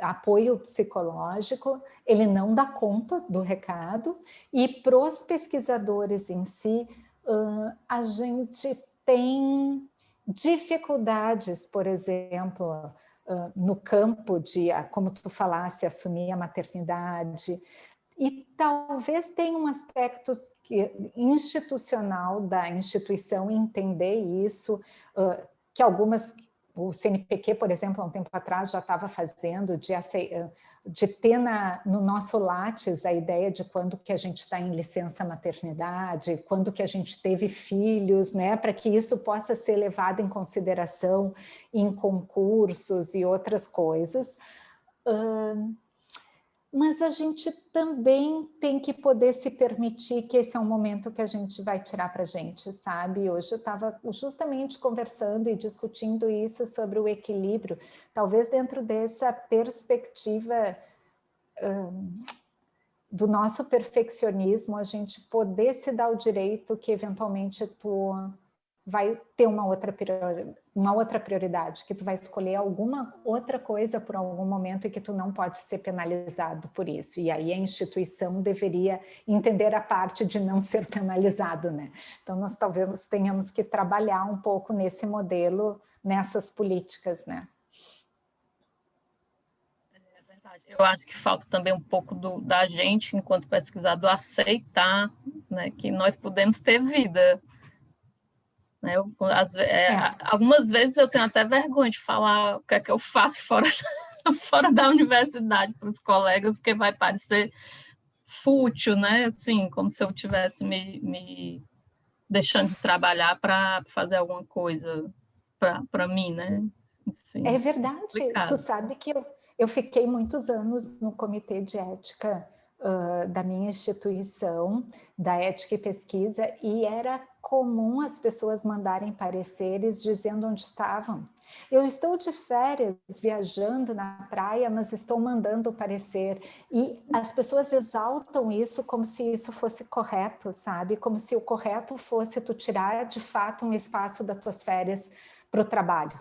apoio psicológico, ele não dá conta do recado, e para os pesquisadores em si, uh, a gente tem dificuldades, por exemplo, uh, no campo de, uh, como tu falasse, assumir a maternidade, e talvez tenha um aspecto institucional da instituição entender isso, que algumas o CNPq, por exemplo, há um tempo atrás já estava fazendo, de, de ter na, no nosso Lattes a ideia de quando que a gente está em licença maternidade, quando que a gente teve filhos, né, para que isso possa ser levado em consideração em concursos e outras coisas. Uh, mas a gente também tem que poder se permitir que esse é um momento que a gente vai tirar para a gente, sabe? Hoje eu estava justamente conversando e discutindo isso sobre o equilíbrio, talvez dentro dessa perspectiva hum, do nosso perfeccionismo, a gente poder se dar o direito que eventualmente tu vai ter uma outra, uma outra prioridade, que tu vai escolher alguma outra coisa por algum momento e que tu não pode ser penalizado por isso. E aí a instituição deveria entender a parte de não ser penalizado, né? Então nós talvez tenhamos que trabalhar um pouco nesse modelo, nessas políticas, né? É Eu acho que falta também um pouco do, da gente, enquanto pesquisador, aceitar né, que nós podemos ter vida, né? Eu, as, é, é. Algumas vezes eu tenho até vergonha de falar o que é que eu faço fora, fora da universidade para os colegas, porque vai parecer fútil, né? Assim, como se eu tivesse me, me deixando de trabalhar para fazer alguma coisa para mim, né? Assim, é verdade. Complicado. Tu sabe que eu, eu fiquei muitos anos no comitê de ética da minha instituição, da ética e pesquisa, e era comum as pessoas mandarem pareceres dizendo onde estavam. Eu estou de férias, viajando na praia, mas estou mandando parecer. E as pessoas exaltam isso como se isso fosse correto, sabe? Como se o correto fosse tu tirar de fato um espaço das tuas férias para o trabalho.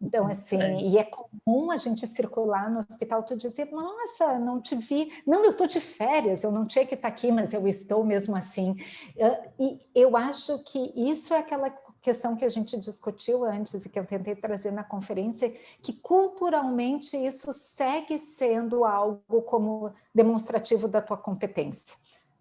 Então, uhum. assim, é. e é comum a gente circular no hospital, tu dizer, nossa, não te vi, não, eu estou de férias, eu não tinha que estar aqui, mas eu estou mesmo assim. E eu acho que isso é aquela questão que a gente discutiu antes e que eu tentei trazer na conferência, que culturalmente isso segue sendo algo como demonstrativo da tua competência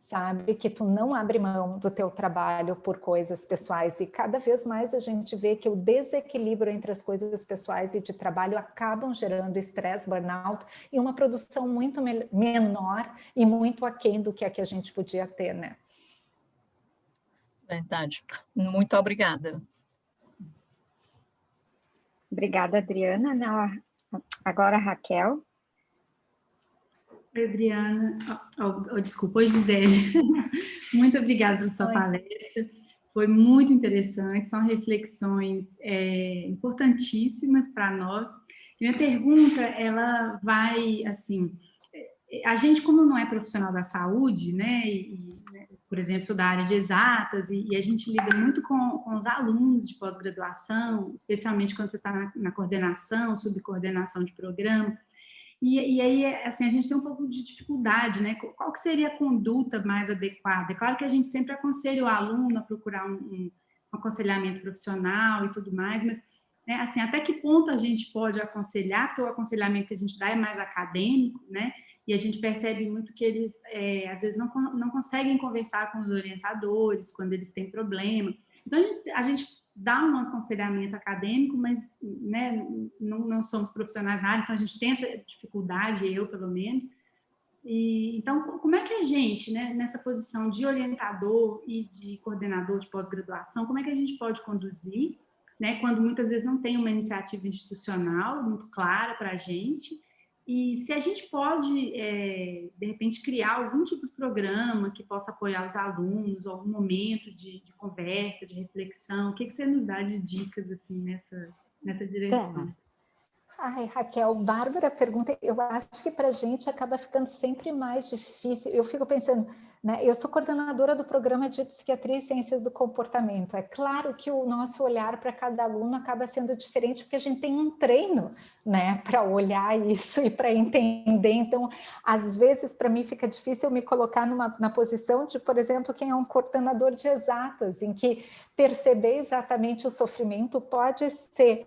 sabe? Que tu não abre mão do teu trabalho por coisas pessoais e cada vez mais a gente vê que o desequilíbrio entre as coisas pessoais e de trabalho acabam gerando estresse, burnout e uma produção muito menor e muito aquém do que a que a gente podia ter, né? Verdade. Muito obrigada. Obrigada, Adriana. Agora, Raquel. Adriana. Oh, oh, desculpa, oi, Gisele. muito obrigada pela sua oi. palestra. Foi muito interessante, são reflexões é, importantíssimas para nós. Minha pergunta, ela vai, assim, a gente, como não é profissional da saúde, né, e, né, por exemplo, sou da área de exatas, e, e a gente lida muito com, com os alunos de pós-graduação, especialmente quando você está na, na coordenação, subcoordenação de programa, e, e, aí, assim, a gente tem um pouco de dificuldade, né? Qual que seria a conduta mais adequada? É claro que a gente sempre aconselha o aluno a procurar um, um aconselhamento profissional e tudo mais, mas, né, assim, até que ponto a gente pode aconselhar, porque o aconselhamento que a gente dá é mais acadêmico, né? E a gente percebe muito que eles, é, às vezes, não, não conseguem conversar com os orientadores quando eles têm problema. Então, a gente, a gente dá um aconselhamento acadêmico, mas né, não, não, somos profissionais na área, então a gente tem essa dificuldade, eu pelo menos. E, então, como é que a gente, né, nessa posição de orientador e de coordenador de pós-graduação, como é que a gente pode conduzir, né, quando muitas vezes não tem uma iniciativa institucional muito clara para a gente, e se a gente pode, é, de repente, criar algum tipo de programa que possa apoiar os alunos, algum momento de, de conversa, de reflexão, o que, que você nos dá de dicas assim, nessa, nessa direção? Tá. Ai, Raquel, Bárbara pergunta, eu acho que para a gente acaba ficando sempre mais difícil. Eu fico pensando, né? Eu sou coordenadora do programa de Psiquiatria e Ciências do Comportamento. É claro que o nosso olhar para cada aluno acaba sendo diferente, porque a gente tem um treino, né? Para olhar isso e para entender. Então, às vezes, para mim fica difícil me colocar numa, na posição de, por exemplo, quem é um coordenador de exatas, em que perceber exatamente o sofrimento pode ser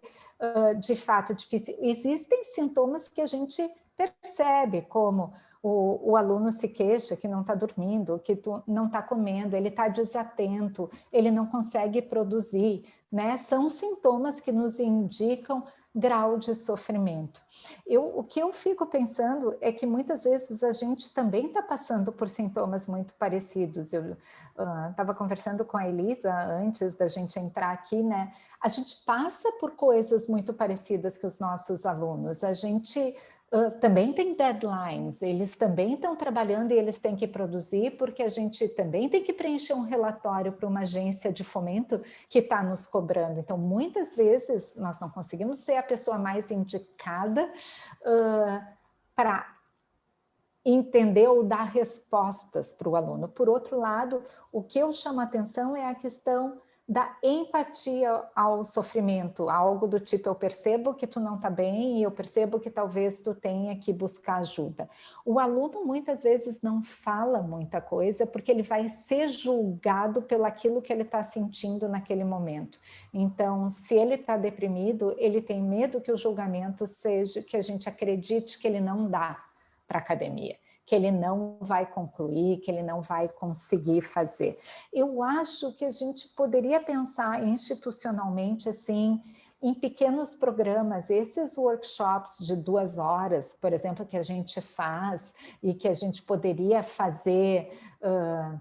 de fato difícil. Existem sintomas que a gente percebe, como o, o aluno se queixa que não está dormindo, que tu, não está comendo, ele está desatento, ele não consegue produzir, né? São sintomas que nos indicam grau de sofrimento. Eu, o que eu fico pensando é que muitas vezes a gente também está passando por sintomas muito parecidos. Eu estava uh, conversando com a Elisa antes da gente entrar aqui, né? A gente passa por coisas muito parecidas que os nossos alunos. A gente Também tem deadlines, eles também estão trabalhando e eles têm que produzir, porque a gente também tem que preencher um relatório para uma agência de fomento que está nos cobrando. Então, muitas vezes, nós não conseguimos ser a pessoa mais indicada uh, para entender ou dar respostas para o aluno. Por outro lado, o que eu chamo a atenção é a questão da empatia ao sofrimento, algo do tipo, eu percebo que tu não está bem e eu percebo que talvez tu tenha que buscar ajuda. O aluno muitas vezes não fala muita coisa porque ele vai ser julgado pelo aquilo que ele está sentindo naquele momento. Então, se ele está deprimido, ele tem medo que o julgamento seja que a gente acredite que ele não dá para a academia que ele não vai concluir, que ele não vai conseguir fazer. Eu acho que a gente poderia pensar institucionalmente assim, em pequenos programas, esses workshops de duas horas, por exemplo, que a gente faz e que a gente poderia fazer uh,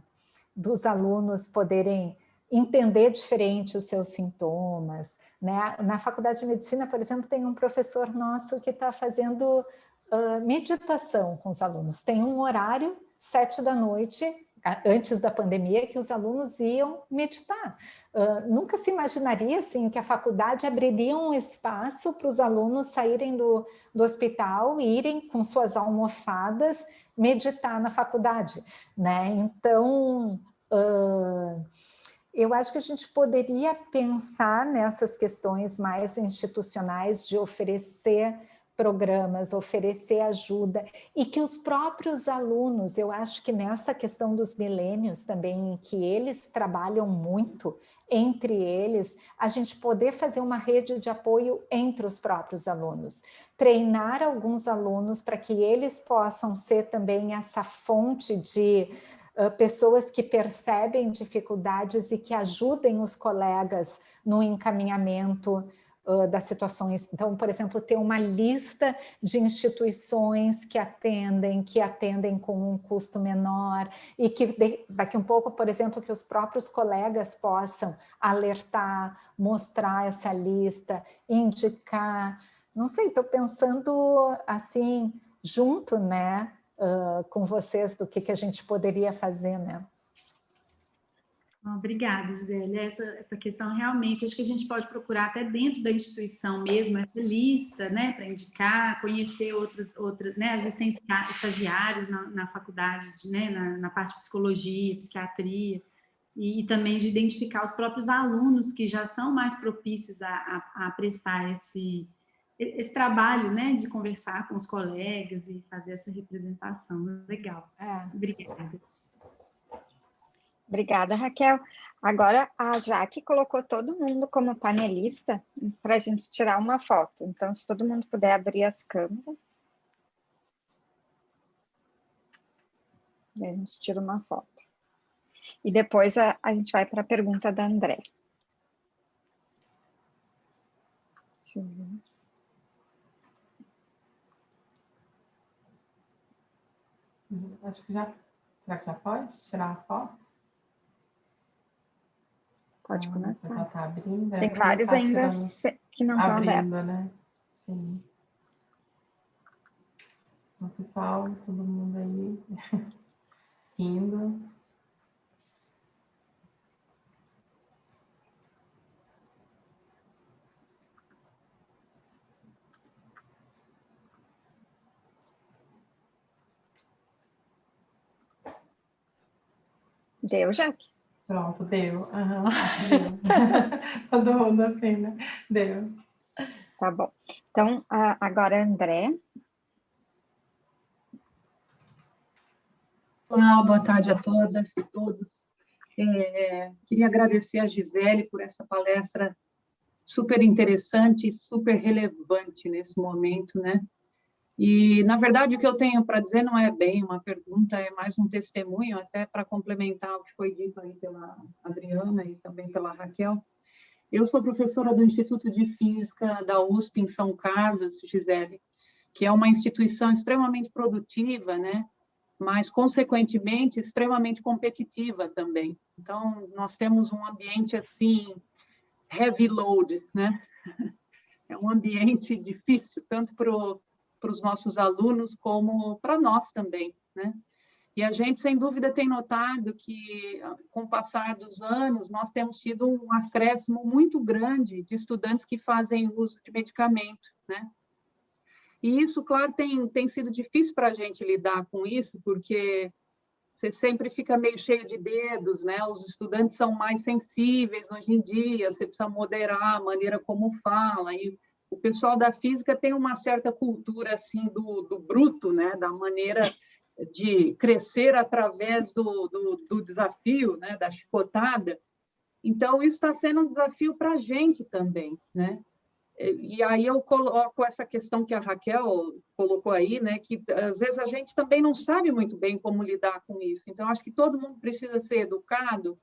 dos alunos poderem entender diferente os seus sintomas. Né? Na faculdade de medicina, por exemplo, tem um professor nosso que está fazendo uh, meditação com os alunos. Tem um horário, sete da noite, antes da pandemia, que os alunos iam meditar. Uh, nunca se imaginaria assim, que a faculdade abriria um espaço para os alunos saírem do, do hospital e irem com suas almofadas meditar na faculdade. Né? Então, uh, eu acho que a gente poderia pensar nessas questões mais institucionais de oferecer programas, oferecer ajuda e que os próprios alunos, eu acho que nessa questão dos milênios também, que eles trabalham muito entre eles, a gente poder fazer uma rede de apoio entre os próprios alunos, treinar alguns alunos para que eles possam ser também essa fonte de pessoas que percebem dificuldades e que ajudem os colegas no encaminhamento das situações. Então, por exemplo, ter uma lista de instituições que atendem, que atendem com um custo menor e que daqui um pouco, por exemplo, que os próprios colegas possam alertar, mostrar essa lista, indicar. Não sei, estou pensando assim, junto, né, uh, com vocês, do que, que a gente poderia fazer, né? Obrigada, Gisele. Essa, essa questão realmente, acho que a gente pode procurar até dentro da instituição mesmo, essa lista, né, para indicar, conhecer outras, outras, né, às vezes tem estagiários na, na faculdade, de, né, na, na, parte de psicologia, psiquiatria, e, e, também de identificar os próprios alunos que já são mais propícios a, a, a prestar esse, esse trabalho, né, de conversar com os colegas e fazer essa representação. Legal. É. Obrigada. Obrigada, Raquel. Agora, a Jaque colocou todo mundo como panelista para a gente tirar uma foto. Então, se todo mundo puder abrir as câmeras. a gente tira uma foto. E depois a, a gente vai para a pergunta da André. Deixa eu ver. Acho que já, já pode tirar a foto? Pode ah, começar. Tá abrindo, Tem vários tá ainda que não estão abertos. Né? Sim. Então, pessoal, todo mundo aí indo. Deu, Jaque? Pronto, deu. Uhum, deu. Todo mundo assim, né? Deu. Tá bom. Então, agora, André. Olá, boa tarde a todas e todos. É, queria agradecer a Gisele por essa palestra super interessante e super relevante nesse momento, né? E, na verdade, o que eu tenho para dizer não é bem uma pergunta, é mais um testemunho, até para complementar o que foi dito aí pela Adriana e também pela Raquel. Eu sou professora do Instituto de Física da USP em São Carlos, Gisele, que é uma instituição extremamente produtiva, né? mas, consequentemente, extremamente competitiva também. Então, nós temos um ambiente, assim, heavy load, né? É um ambiente difícil, tanto para o para os nossos alunos como para nós também, né? E a gente, sem dúvida, tem notado que, com o passar dos anos, nós temos tido um acréscimo muito grande de estudantes que fazem uso de medicamento, né? E isso, claro, tem, tem sido difícil para a gente lidar com isso, porque você sempre fica meio cheio de dedos, né? Os estudantes são mais sensíveis hoje em dia, você precisa moderar a maneira como fala, e o pessoal da física tem uma certa cultura, assim, do, do bruto, né? Da maneira de crescer através do, do, do desafio, né? Da chicotada. Então, isso está sendo um desafio para a gente também, né? E aí eu coloco essa questão que a Raquel colocou aí, né, que às vezes a gente também não sabe muito bem como lidar com isso. Então, acho que todo mundo precisa ser educado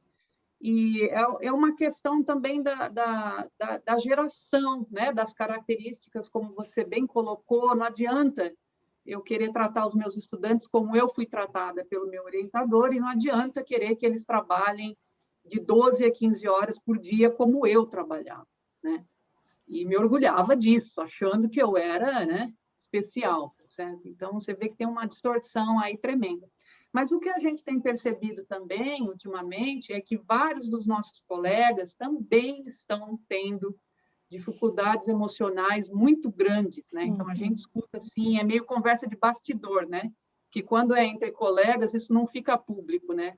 e é, é uma questão também da, da, da, da geração, né, das características, como você bem colocou, não adianta eu querer tratar os meus estudantes como eu fui tratada pelo meu orientador e não adianta querer que eles trabalhem de 12 a 15 horas por dia como eu trabalhava, né? e me orgulhava disso, achando que eu era né, especial, certo? Então, você vê que tem uma distorção aí tremenda. Mas o que a gente tem percebido também, ultimamente, é que vários dos nossos colegas também estão tendo dificuldades emocionais muito grandes, né? Então, a uhum. gente escuta assim, é meio conversa de bastidor, né? Que quando é entre colegas, isso não fica público, né?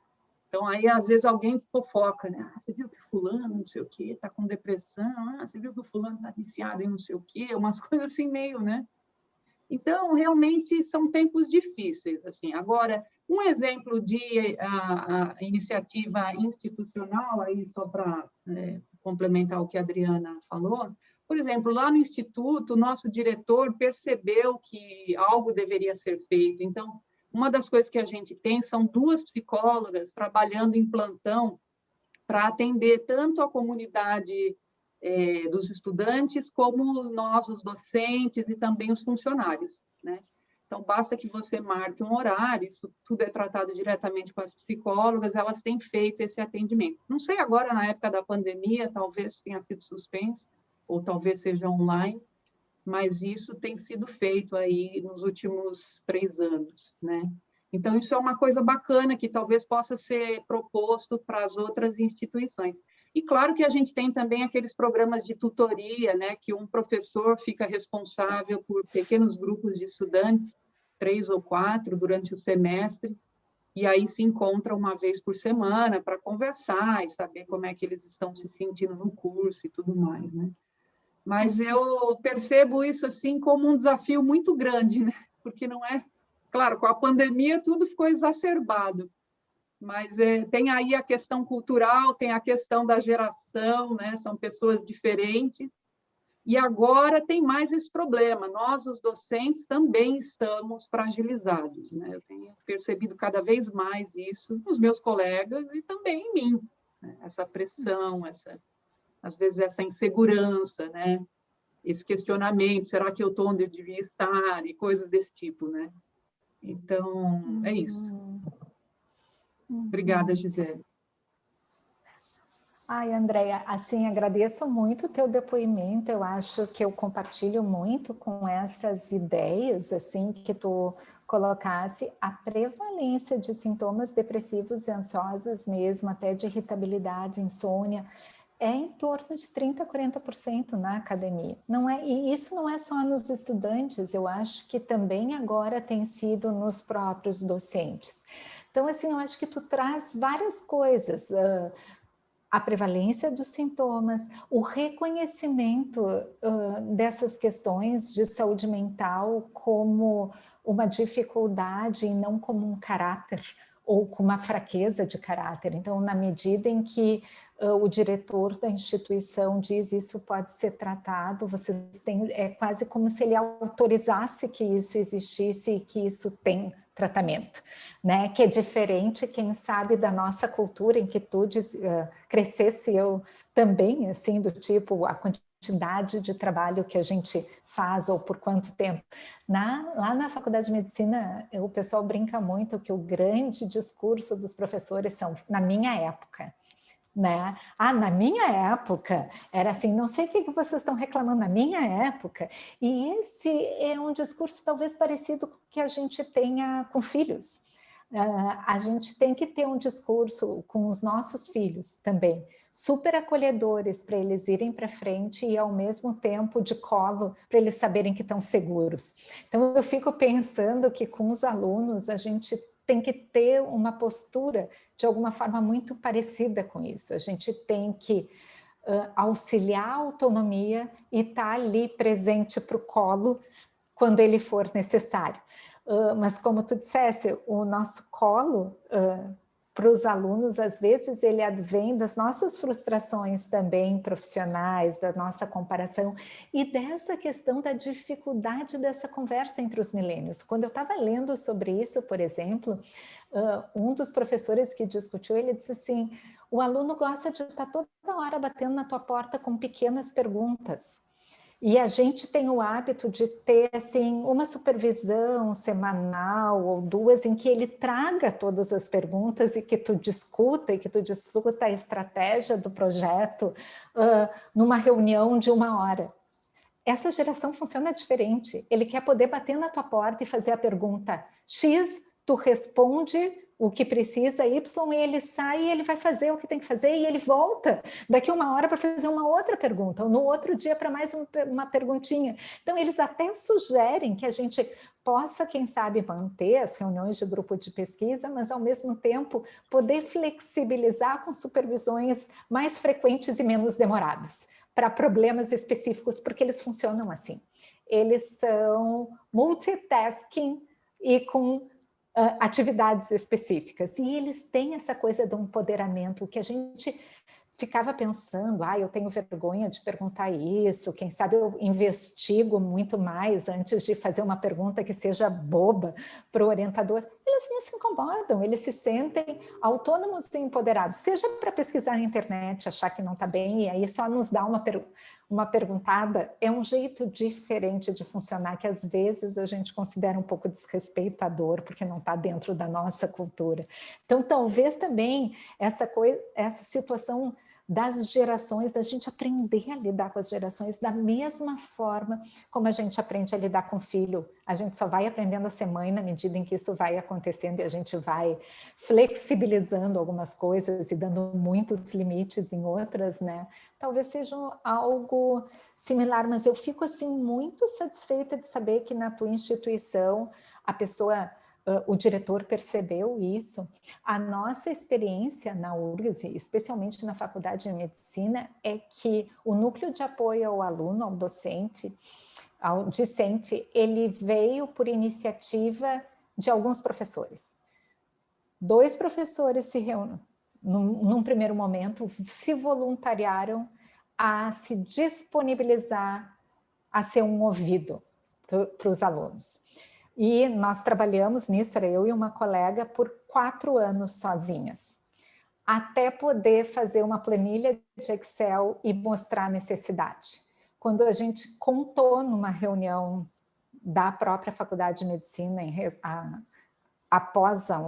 Então, aí, às vezes, alguém fofoca, né? Ah, você viu que fulano, não sei o quê, está com depressão. Ah, você viu que o fulano está viciado em não sei o quê. Umas coisas assim meio, né? Então, realmente, são tempos difíceis, assim. Agora, um exemplo de a, a iniciativa institucional, aí só para é, complementar o que a Adriana falou, por exemplo, lá no Instituto, o nosso diretor percebeu que algo deveria ser feito. Então, uma das coisas que a gente tem são duas psicólogas trabalhando em plantão para atender tanto a comunidade é, dos estudantes, como nós, os docentes e também os funcionários. Né? Então, basta que você marque um horário, isso tudo é tratado diretamente com as psicólogas, elas têm feito esse atendimento. Não sei agora, na época da pandemia, talvez tenha sido suspenso, ou talvez seja online, mas isso tem sido feito aí nos últimos três anos, né? Então, isso é uma coisa bacana que talvez possa ser proposto para as outras instituições. E claro que a gente tem também aqueles programas de tutoria, né, que um professor fica responsável por pequenos grupos de estudantes, três ou quatro, durante o semestre, e aí se encontra uma vez por semana para conversar e saber como é que eles estão se sentindo no curso e tudo mais, né? mas eu percebo isso assim como um desafio muito grande, né? porque não é, claro, com a pandemia tudo ficou exacerbado, mas é, tem aí a questão cultural, tem a questão da geração, né? são pessoas diferentes, e agora tem mais esse problema, nós, os docentes, também estamos fragilizados, né? eu tenho percebido cada vez mais isso nos meus colegas e também em mim, né? essa pressão, essa às vezes essa insegurança, né? Esse questionamento, será que eu estou onde eu devia estar? E coisas desse tipo, né? Então, é isso. Uhum. Obrigada, Gisele. Ai, Andréia, assim, agradeço muito o teu depoimento, eu acho que eu compartilho muito com essas ideias, assim, que tu colocasse a prevalência de sintomas depressivos e ansiosos mesmo, até de irritabilidade, insônia, é em torno de 30% a 40% na academia. Não é, e isso não é só nos estudantes, eu acho que também agora tem sido nos próprios docentes. Então, assim, eu acho que tu traz várias coisas, uh, a prevalência dos sintomas, o reconhecimento uh, dessas questões de saúde mental como uma dificuldade e não como um caráter, ou com uma fraqueza de caráter. Então, na medida em que uh, o diretor da instituição diz isso pode ser tratado, vocês têm, é quase como se ele autorizasse que isso existisse e que isso tem tratamento, né? Que é diferente, quem sabe, da nossa cultura em que tu uh, crescesse eu também, assim, do tipo, a quantidade de trabalho que a gente faz ou por quanto tempo. Na, lá na Faculdade de Medicina, o pessoal brinca muito que o grande discurso dos professores são, na minha época, né? Ah, na minha época, era assim, não sei o que vocês estão reclamando, na minha época. E esse é um discurso talvez parecido com o que a gente tenha com filhos. uh, a gente tem que ter um discurso com os nossos filhos também, super acolhedores para eles irem para frente e ao mesmo tempo de colo para eles saberem que estão seguros. Então eu fico pensando que com os alunos a gente tem que ter uma postura de alguma forma muito parecida com isso. A gente tem que uh, auxiliar a autonomia e estar tá ali presente para o colo quando ele for necessário. Uh, mas como tu dissesse, o nosso colo uh, para os alunos, às vezes, ele advém das nossas frustrações também profissionais, da nossa comparação e dessa questão da dificuldade dessa conversa entre os milênios. Quando eu estava lendo sobre isso, por exemplo, um dos professores que discutiu, ele disse assim, o aluno gosta de estar toda hora batendo na tua porta com pequenas perguntas. E a gente tem o hábito de ter assim, uma supervisão semanal ou duas em que ele traga todas as perguntas e que tu discuta e que tu discuta a estratégia do projeto uh, numa reunião de uma hora. Essa geração funciona diferente. Ele quer poder bater na tua porta e fazer a pergunta X, tu responde o que precisa Y, e ele sai e ele vai fazer o que tem que fazer e ele volta daqui uma hora para fazer uma outra pergunta, ou no outro dia para mais um, uma perguntinha. Então, eles até sugerem que a gente possa, quem sabe, manter as reuniões de grupo de pesquisa, mas ao mesmo tempo poder flexibilizar com supervisões mais frequentes e menos demoradas para problemas específicos, porque eles funcionam assim. Eles são multitasking e com uh, atividades específicas. E eles têm essa coisa do empoderamento que a gente ficava pensando, ah, eu tenho vergonha de perguntar isso, quem sabe eu investigo muito mais antes de fazer uma pergunta que seja boba para o orientador. Eles não se incomodam, eles se sentem autônomos e empoderados, seja para pesquisar na internet, achar que não está bem, e aí só nos dá uma, per uma perguntada, é um jeito diferente de funcionar, que às vezes a gente considera um pouco desrespeitador, porque não está dentro da nossa cultura. Então, talvez também essa, coisa, essa situação das gerações, da gente aprender a lidar com as gerações da mesma forma como a gente aprende a lidar com o filho. A gente só vai aprendendo a ser mãe na medida em que isso vai acontecendo e a gente vai flexibilizando algumas coisas e dando muitos limites em outras, né? Talvez seja algo similar, mas eu fico assim muito satisfeita de saber que na tua instituição a pessoa o diretor percebeu isso. A nossa experiência na URGS, especialmente na Faculdade de Medicina, é que o núcleo de apoio ao aluno, ao docente, ao discente, ele veio por iniciativa de alguns professores. Dois professores se reúnem, num, num primeiro momento, se voluntariaram a se disponibilizar a ser um ouvido para os alunos. E nós trabalhamos nisso, era eu e uma colega, por quatro anos sozinhas, até poder fazer uma planilha de Excel e mostrar a necessidade. Quando a gente contou numa reunião da própria Faculdade de Medicina, em, a, após a,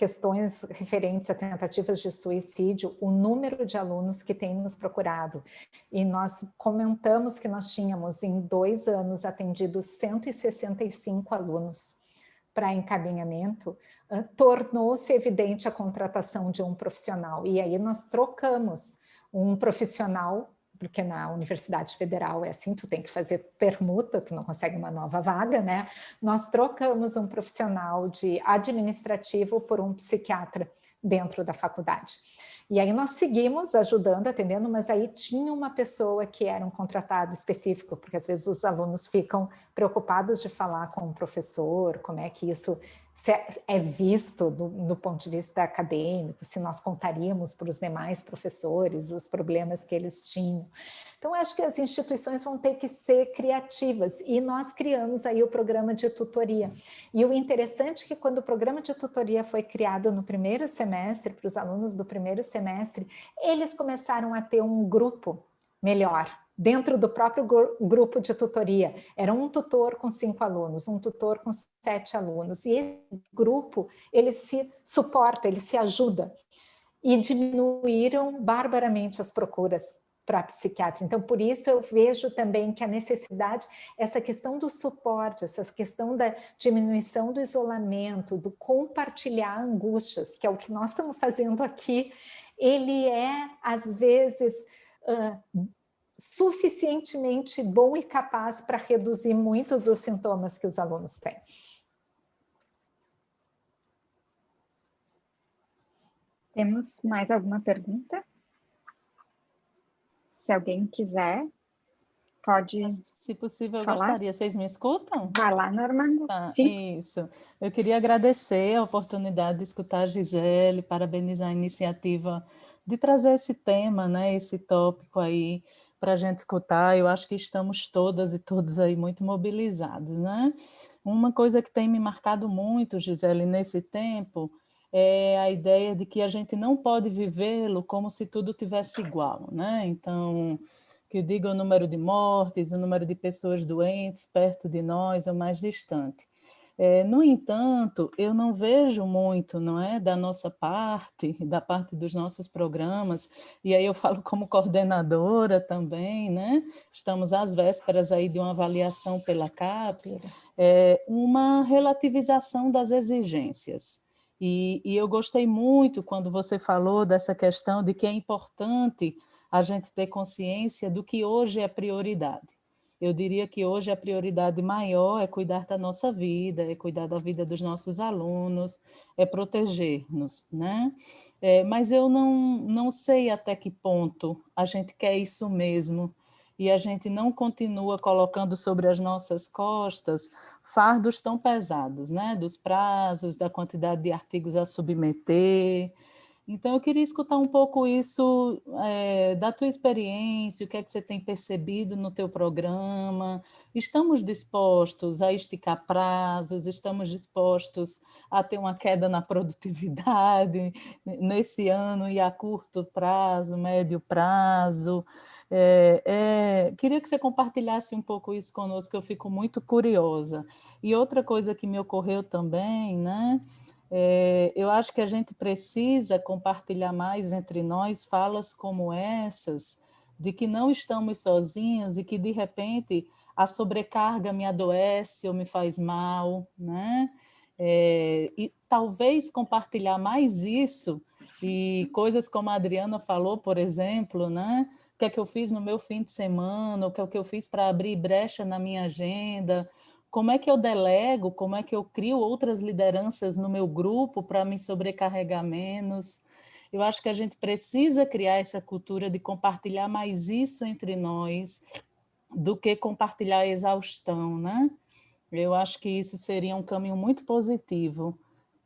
questões referentes a tentativas de suicídio, o número de alunos que tem nos procurado. E nós comentamos que nós tínhamos, em dois anos, atendido 165 alunos para encaminhamento, tornou-se evidente a contratação de um profissional. E aí nós trocamos um profissional porque na Universidade Federal é assim, tu tem que fazer permuta, tu não consegue uma nova vaga, né? Nós trocamos um profissional de administrativo por um psiquiatra dentro da faculdade. E aí nós seguimos ajudando, atendendo, mas aí tinha uma pessoa que era um contratado específico, porque às vezes os alunos ficam preocupados de falar com o professor, como é que isso é visto do, do, ponto de vista acadêmico, se nós contaríamos para os demais professores os problemas que eles tinham. Então, acho que as instituições vão ter que ser criativas e nós criamos aí o programa de tutoria. E o interessante é que quando o programa de tutoria foi criado no primeiro semestre, para os alunos do primeiro semestre, eles começaram a ter um grupo melhor, dentro do próprio grupo de tutoria. Era um tutor com cinco alunos, um tutor com sete alunos. E esse grupo, ele se suporta, ele se ajuda. E diminuíram barbaramente as procuras para psiquiatra. Então, por isso eu vejo também que a necessidade, essa questão do suporte, essa questão da diminuição do isolamento, do compartilhar angústias, que é o que nós estamos fazendo aqui, ele é, às vezes, uh, suficientemente bom e capaz para reduzir muito dos sintomas que os alunos têm. Temos mais alguma pergunta? Se alguém quiser, pode Se possível, eu falar? gostaria. Vocês me escutam? Vai lá, Normando. Tá, Sim. Isso. Eu queria agradecer a oportunidade de escutar a Gisele, parabenizar a iniciativa de trazer esse tema, né, esse tópico aí para a gente escutar. Eu acho que estamos todas e todos aí muito mobilizados, né? Uma coisa que tem me marcado muito, Gisele, nesse tempo, é a ideia de que a gente não pode vivê-lo como se tudo tivesse igual, né? Então, que eu digo o número de mortes, o número de pessoas doentes perto de nós ou mais distante. É, no entanto, eu não vejo muito, não é, da nossa parte, da parte dos nossos programas, e aí eu falo como coordenadora também, né? Estamos às vésperas aí de uma avaliação pela CAPES, é, uma relativização das exigências. E, e eu gostei muito quando você falou dessa questão de que é importante a gente ter consciência do que hoje é prioridade. Eu diria que hoje a prioridade maior é cuidar da nossa vida, é cuidar da vida dos nossos alunos, é proteger-nos, né? É, mas eu não, não sei até que ponto a gente quer isso mesmo e a gente não continua colocando sobre as nossas costas fardos tão pesados, né? Dos prazos, da quantidade de artigos a submeter, então, eu queria escutar um pouco isso é, da tua experiência, o que é que você tem percebido no teu programa. Estamos dispostos a esticar prazos, estamos dispostos a ter uma queda na produtividade nesse ano e a curto prazo, médio prazo. É, é, queria que você compartilhasse um pouco isso conosco, eu fico muito curiosa. E outra coisa que me ocorreu também, né? É, eu acho que a gente precisa compartilhar mais entre nós falas como essas, de que não estamos sozinhos e que, de repente, a sobrecarga me adoece ou me faz mal, né? É, e talvez compartilhar mais isso e coisas como a Adriana falou, por exemplo, né? O que é que eu fiz no meu fim de semana, o que é que eu fiz para abrir brecha na minha agenda, como é que eu delego, como é que eu crio outras lideranças no meu grupo para me sobrecarregar menos. Eu acho que a gente precisa criar essa cultura de compartilhar mais isso entre nós do que compartilhar a exaustão, né? Eu acho que isso seria um caminho muito positivo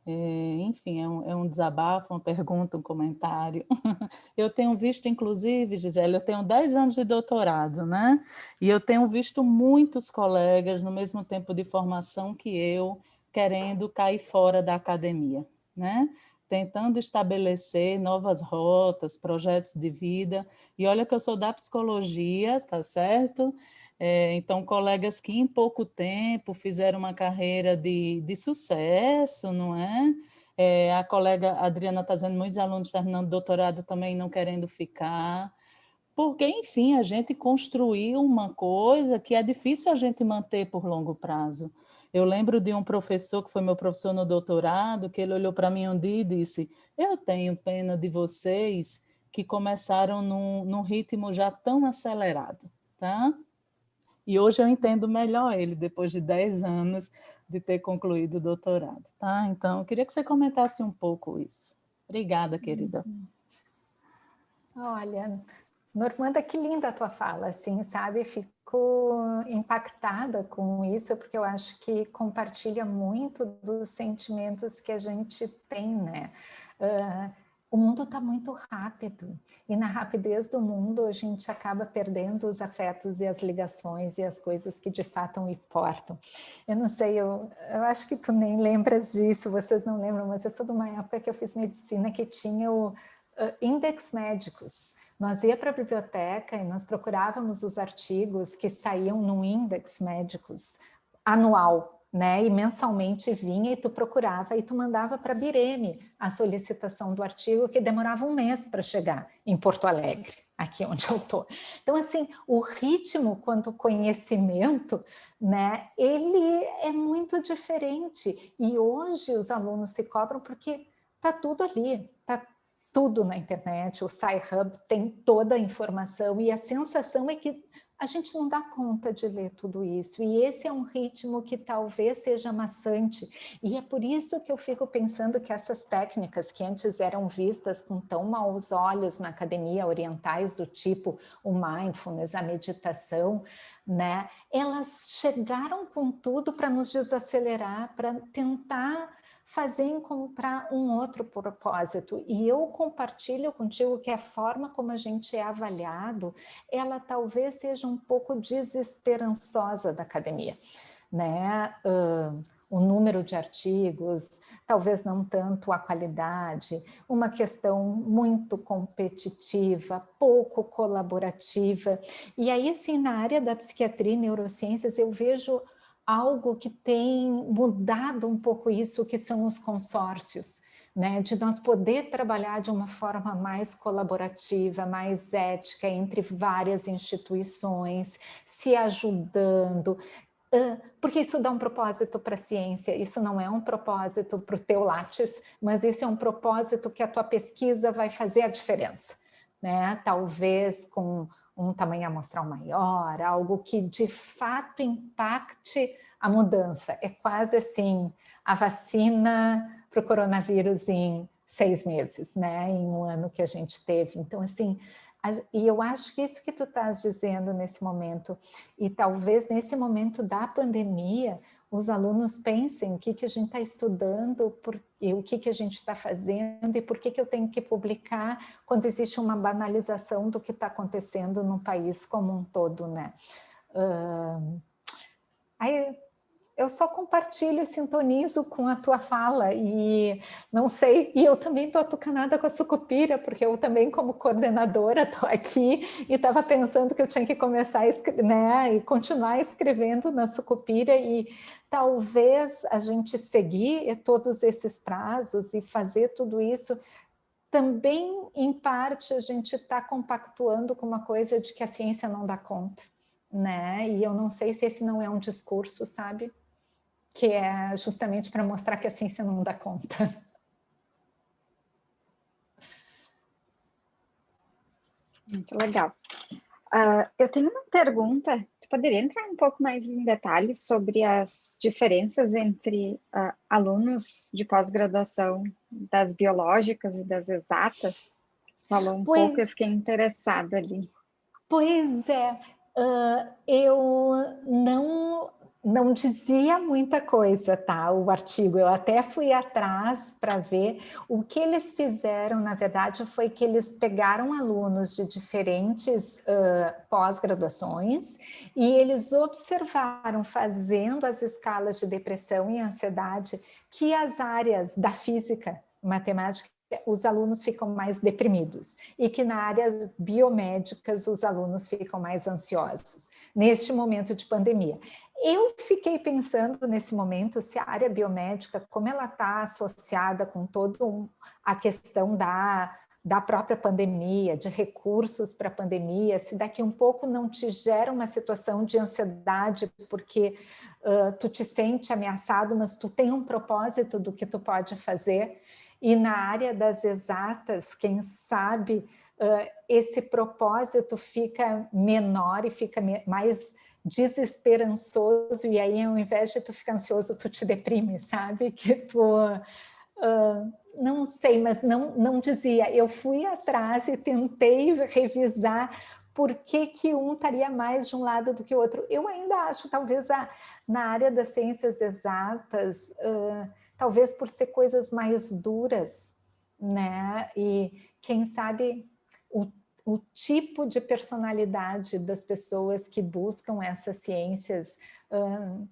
é, enfim, é um, é um, desabafo, uma pergunta, um comentário. Eu tenho visto, inclusive, Gisele, eu tenho 10 anos de doutorado, né? E eu tenho visto muitos colegas no mesmo tempo de formação que eu, querendo cair fora da academia, né? Tentando estabelecer novas rotas, projetos de vida. E olha que eu sou da psicologia, tá certo? É, então, colegas que em pouco tempo fizeram uma carreira de, de sucesso, não é? é a colega Adriana está dizendo, muitos alunos terminando doutorado também não querendo ficar, porque, enfim, a gente construiu uma coisa que é difícil a gente manter por longo prazo. Eu lembro de um professor que foi meu professor no doutorado, que ele olhou para mim um dia e disse, eu tenho pena de vocês que começaram num, num ritmo já tão acelerado, tá? E hoje eu entendo melhor ele, depois de 10 anos de ter concluído o doutorado, tá? Então, eu queria que você comentasse um pouco isso. Obrigada, querida. Uhum. Olha, Normanda, que linda a tua fala, assim, sabe? Fico impactada com isso, porque eu acho que compartilha muito dos sentimentos que a gente tem, né? Uh, o mundo está muito rápido e na rapidez do mundo a gente acaba perdendo os afetos e as ligações e as coisas que de fato importam. Eu não sei, eu, eu acho que tu nem lembras disso, vocês não lembram, mas eu sou de uma época que eu fiz medicina que tinha o uh, index médicos. Nós ia para a biblioteca e nós procurávamos os artigos que saíam no index médicos anual, né? E mensalmente vinha e tu procurava e tu mandava para a Bireme a solicitação do artigo que demorava um mês para chegar em Porto Alegre, aqui onde eu estou. Então, assim, o ritmo quanto conhecimento, né? Ele é muito diferente e hoje os alunos se cobram porque tá tudo ali, tá tudo na internet, o Sci-Hub tem toda a informação e a sensação é que a gente não dá conta de ler tudo isso, e esse é um ritmo que talvez seja maçante, e é por isso que eu fico pensando que essas técnicas que antes eram vistas com tão maus olhos na academia orientais, do tipo o mindfulness, a meditação, né, elas chegaram com tudo para nos desacelerar, para tentar fazer encontrar um outro propósito. E eu compartilho contigo que a forma como a gente é avaliado, ela talvez seja um pouco desesperançosa da academia. Né? Uh, o número de artigos, talvez não tanto a qualidade, uma questão muito competitiva, pouco colaborativa. E aí, assim, na área da psiquiatria e neurociências, eu vejo algo que tem mudado um pouco isso, que são os consórcios, né? de nós poder trabalhar de uma forma mais colaborativa, mais ética entre várias instituições, se ajudando, porque isso dá um propósito para a ciência, isso não é um propósito para o teu látis, mas isso é um propósito que a tua pesquisa vai fazer a diferença. Né? Talvez com um tamanho amostral maior, algo que de fato impacte a mudança. É quase assim, a vacina para o coronavírus em seis meses, né? em um ano que a gente teve. Então, assim, e eu acho que isso que tu estás dizendo nesse momento, e talvez nesse momento da pandemia, os alunos pensem o que, que a gente está estudando, por, e o que, que a gente está fazendo e por que, que eu tenho que publicar quando existe uma banalização do que está acontecendo no país como um todo, né? Uh, aí eu só compartilho e sintonizo com a tua fala e não sei, e eu também estou atucanada com a sucupira, porque eu também como coordenadora estou aqui e estava pensando que eu tinha que começar a né, e continuar escrevendo na sucupira e talvez a gente seguir todos esses prazos e fazer tudo isso também, em parte, a gente está compactuando com uma coisa de que a ciência não dá conta, né? E eu não sei se esse não é um discurso, sabe? Que é justamente para mostrar que a ciência não dá conta. Muito legal. Uh, eu tenho uma pergunta, tu poderia entrar um pouco mais em detalhes sobre as diferenças entre uh, alunos de pós-graduação das biológicas e das exatas? Falou um pois, pouco, eu fiquei interessada ali. Pois é, uh, eu não não dizia muita coisa, tá? O artigo, eu até fui atrás para ver. O que eles fizeram, na verdade, foi que eles pegaram alunos de diferentes uh, pós-graduações e eles observaram, fazendo as escalas de depressão e ansiedade, que as áreas da física, matemática os alunos ficam mais deprimidos e que na áreas biomédicas os alunos ficam mais ansiosos neste momento de pandemia. Eu fiquei pensando nesse momento se a área biomédica, como ela está associada com toda um, a questão da, da própria pandemia, de recursos para a pandemia, se daqui um pouco não te gera uma situação de ansiedade, porque uh, tu te sente ameaçado, mas tu tem um propósito do que tu pode fazer, e na área das exatas, quem sabe, esse propósito fica menor e fica mais desesperançoso e aí ao invés de tu ficar ansioso, tu te deprime, sabe? Que tu... Uh, não sei, mas não, não dizia. Eu fui atrás e tentei revisar por que, que um estaria mais de um lado do que o outro. Eu ainda acho, talvez, a, na área das ciências exatas, uh, talvez por ser coisas mais duras, né? E quem sabe o o tipo de personalidade das pessoas que buscam essas ciências, uh,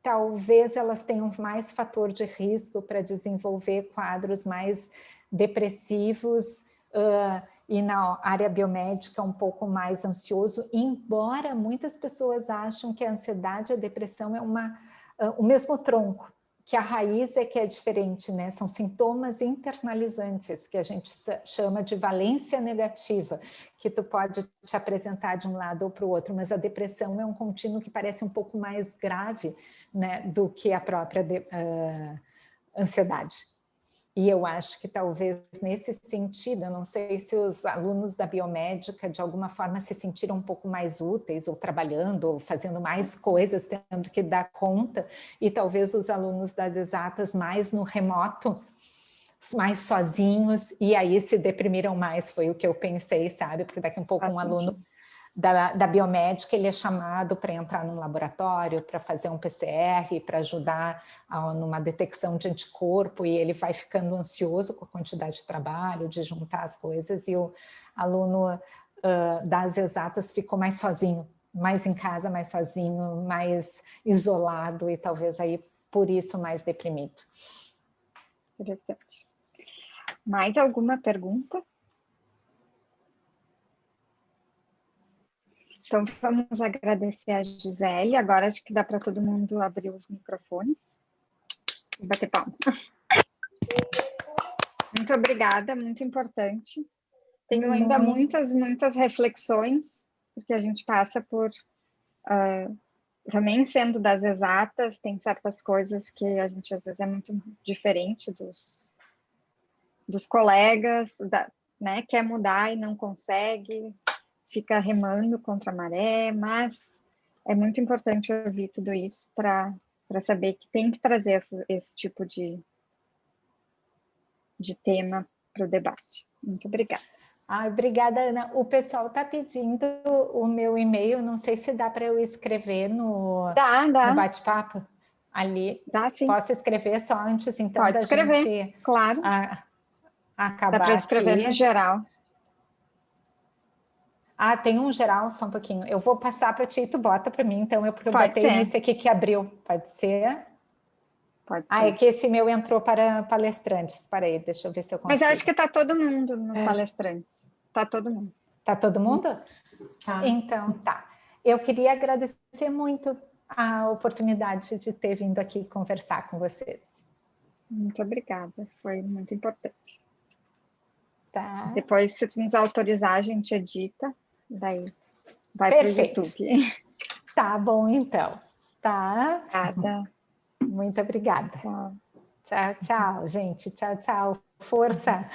talvez elas tenham mais fator de risco para desenvolver quadros mais depressivos uh, e na área biomédica um pouco mais ansioso, embora muitas pessoas acham que a ansiedade e a depressão é uma uh, o mesmo tronco, que a raiz é que é diferente, né? São sintomas internalizantes, que a gente chama de valência negativa, que tu pode te apresentar de um lado ou para o outro, mas a depressão é um contínuo que parece um pouco mais grave né, do que a própria uh, ansiedade. E eu acho que talvez nesse sentido, eu não sei se os alunos da biomédica de alguma forma se sentiram um pouco mais úteis, ou trabalhando, ou fazendo mais coisas, tendo que dar conta, e talvez os alunos das exatas mais no remoto, mais sozinhos, e aí se deprimiram mais, foi o que eu pensei, sabe? Porque daqui a um pouco Faz um sentido. aluno da, da biomédica, ele é chamado para entrar num laboratório, para fazer um PCR, para ajudar a, numa detecção de anticorpo, e ele vai ficando ansioso com a quantidade de trabalho, de juntar as coisas, e o aluno uh, das exatas ficou mais sozinho, mais em casa, mais sozinho, mais isolado, e talvez aí por isso mais deprimido. Interessante. Mais alguma pergunta? Então, vamos agradecer a Gisele. Agora acho que dá para todo mundo abrir os microfones e bater palma. Muito obrigada, muito importante. Tenho ainda muitas, muitas reflexões, porque a gente passa por... Uh, também sendo das exatas, tem certas coisas que a gente às vezes é muito diferente dos, dos colegas, da, né, quer mudar e não consegue, fica remando contra a maré, mas é muito importante ouvir tudo isso para saber que tem que trazer esse, esse tipo de, de tema para o debate. Muito obrigada. Ah, obrigada, Ana. O pessoal está pedindo o meu e-mail, não sei se dá para eu escrever no, no bate-papo ali. Dá, sim. Posso escrever só antes, então, Pode da escrever, gente claro. A, acabar Dá para escrever aqui. no geral. Ah, tem um geral, só um pouquinho. Eu vou passar para ti e tu bota para mim, então, eu, porque eu Pode botei ser. nesse aqui que abriu. Pode ser? Pode ser. Ah, é que esse meu entrou para palestrantes. Para aí, deixa eu ver se eu consigo. Mas eu acho que está todo mundo no É. palestrantes. Está todo mundo. Tá todo mundo? Tá. Então, tá. Eu queria agradecer muito a oportunidade de ter vindo aqui conversar com vocês. Muito obrigada, foi muito importante. Tá? Depois, se tu nos autorizar, a gente edita, daí vai para o. YouTube. Tá bom, então. Tá? Obrigada. Muito obrigada. Tchau. Tchau, tchau, gente. Tchau, tchau. Força!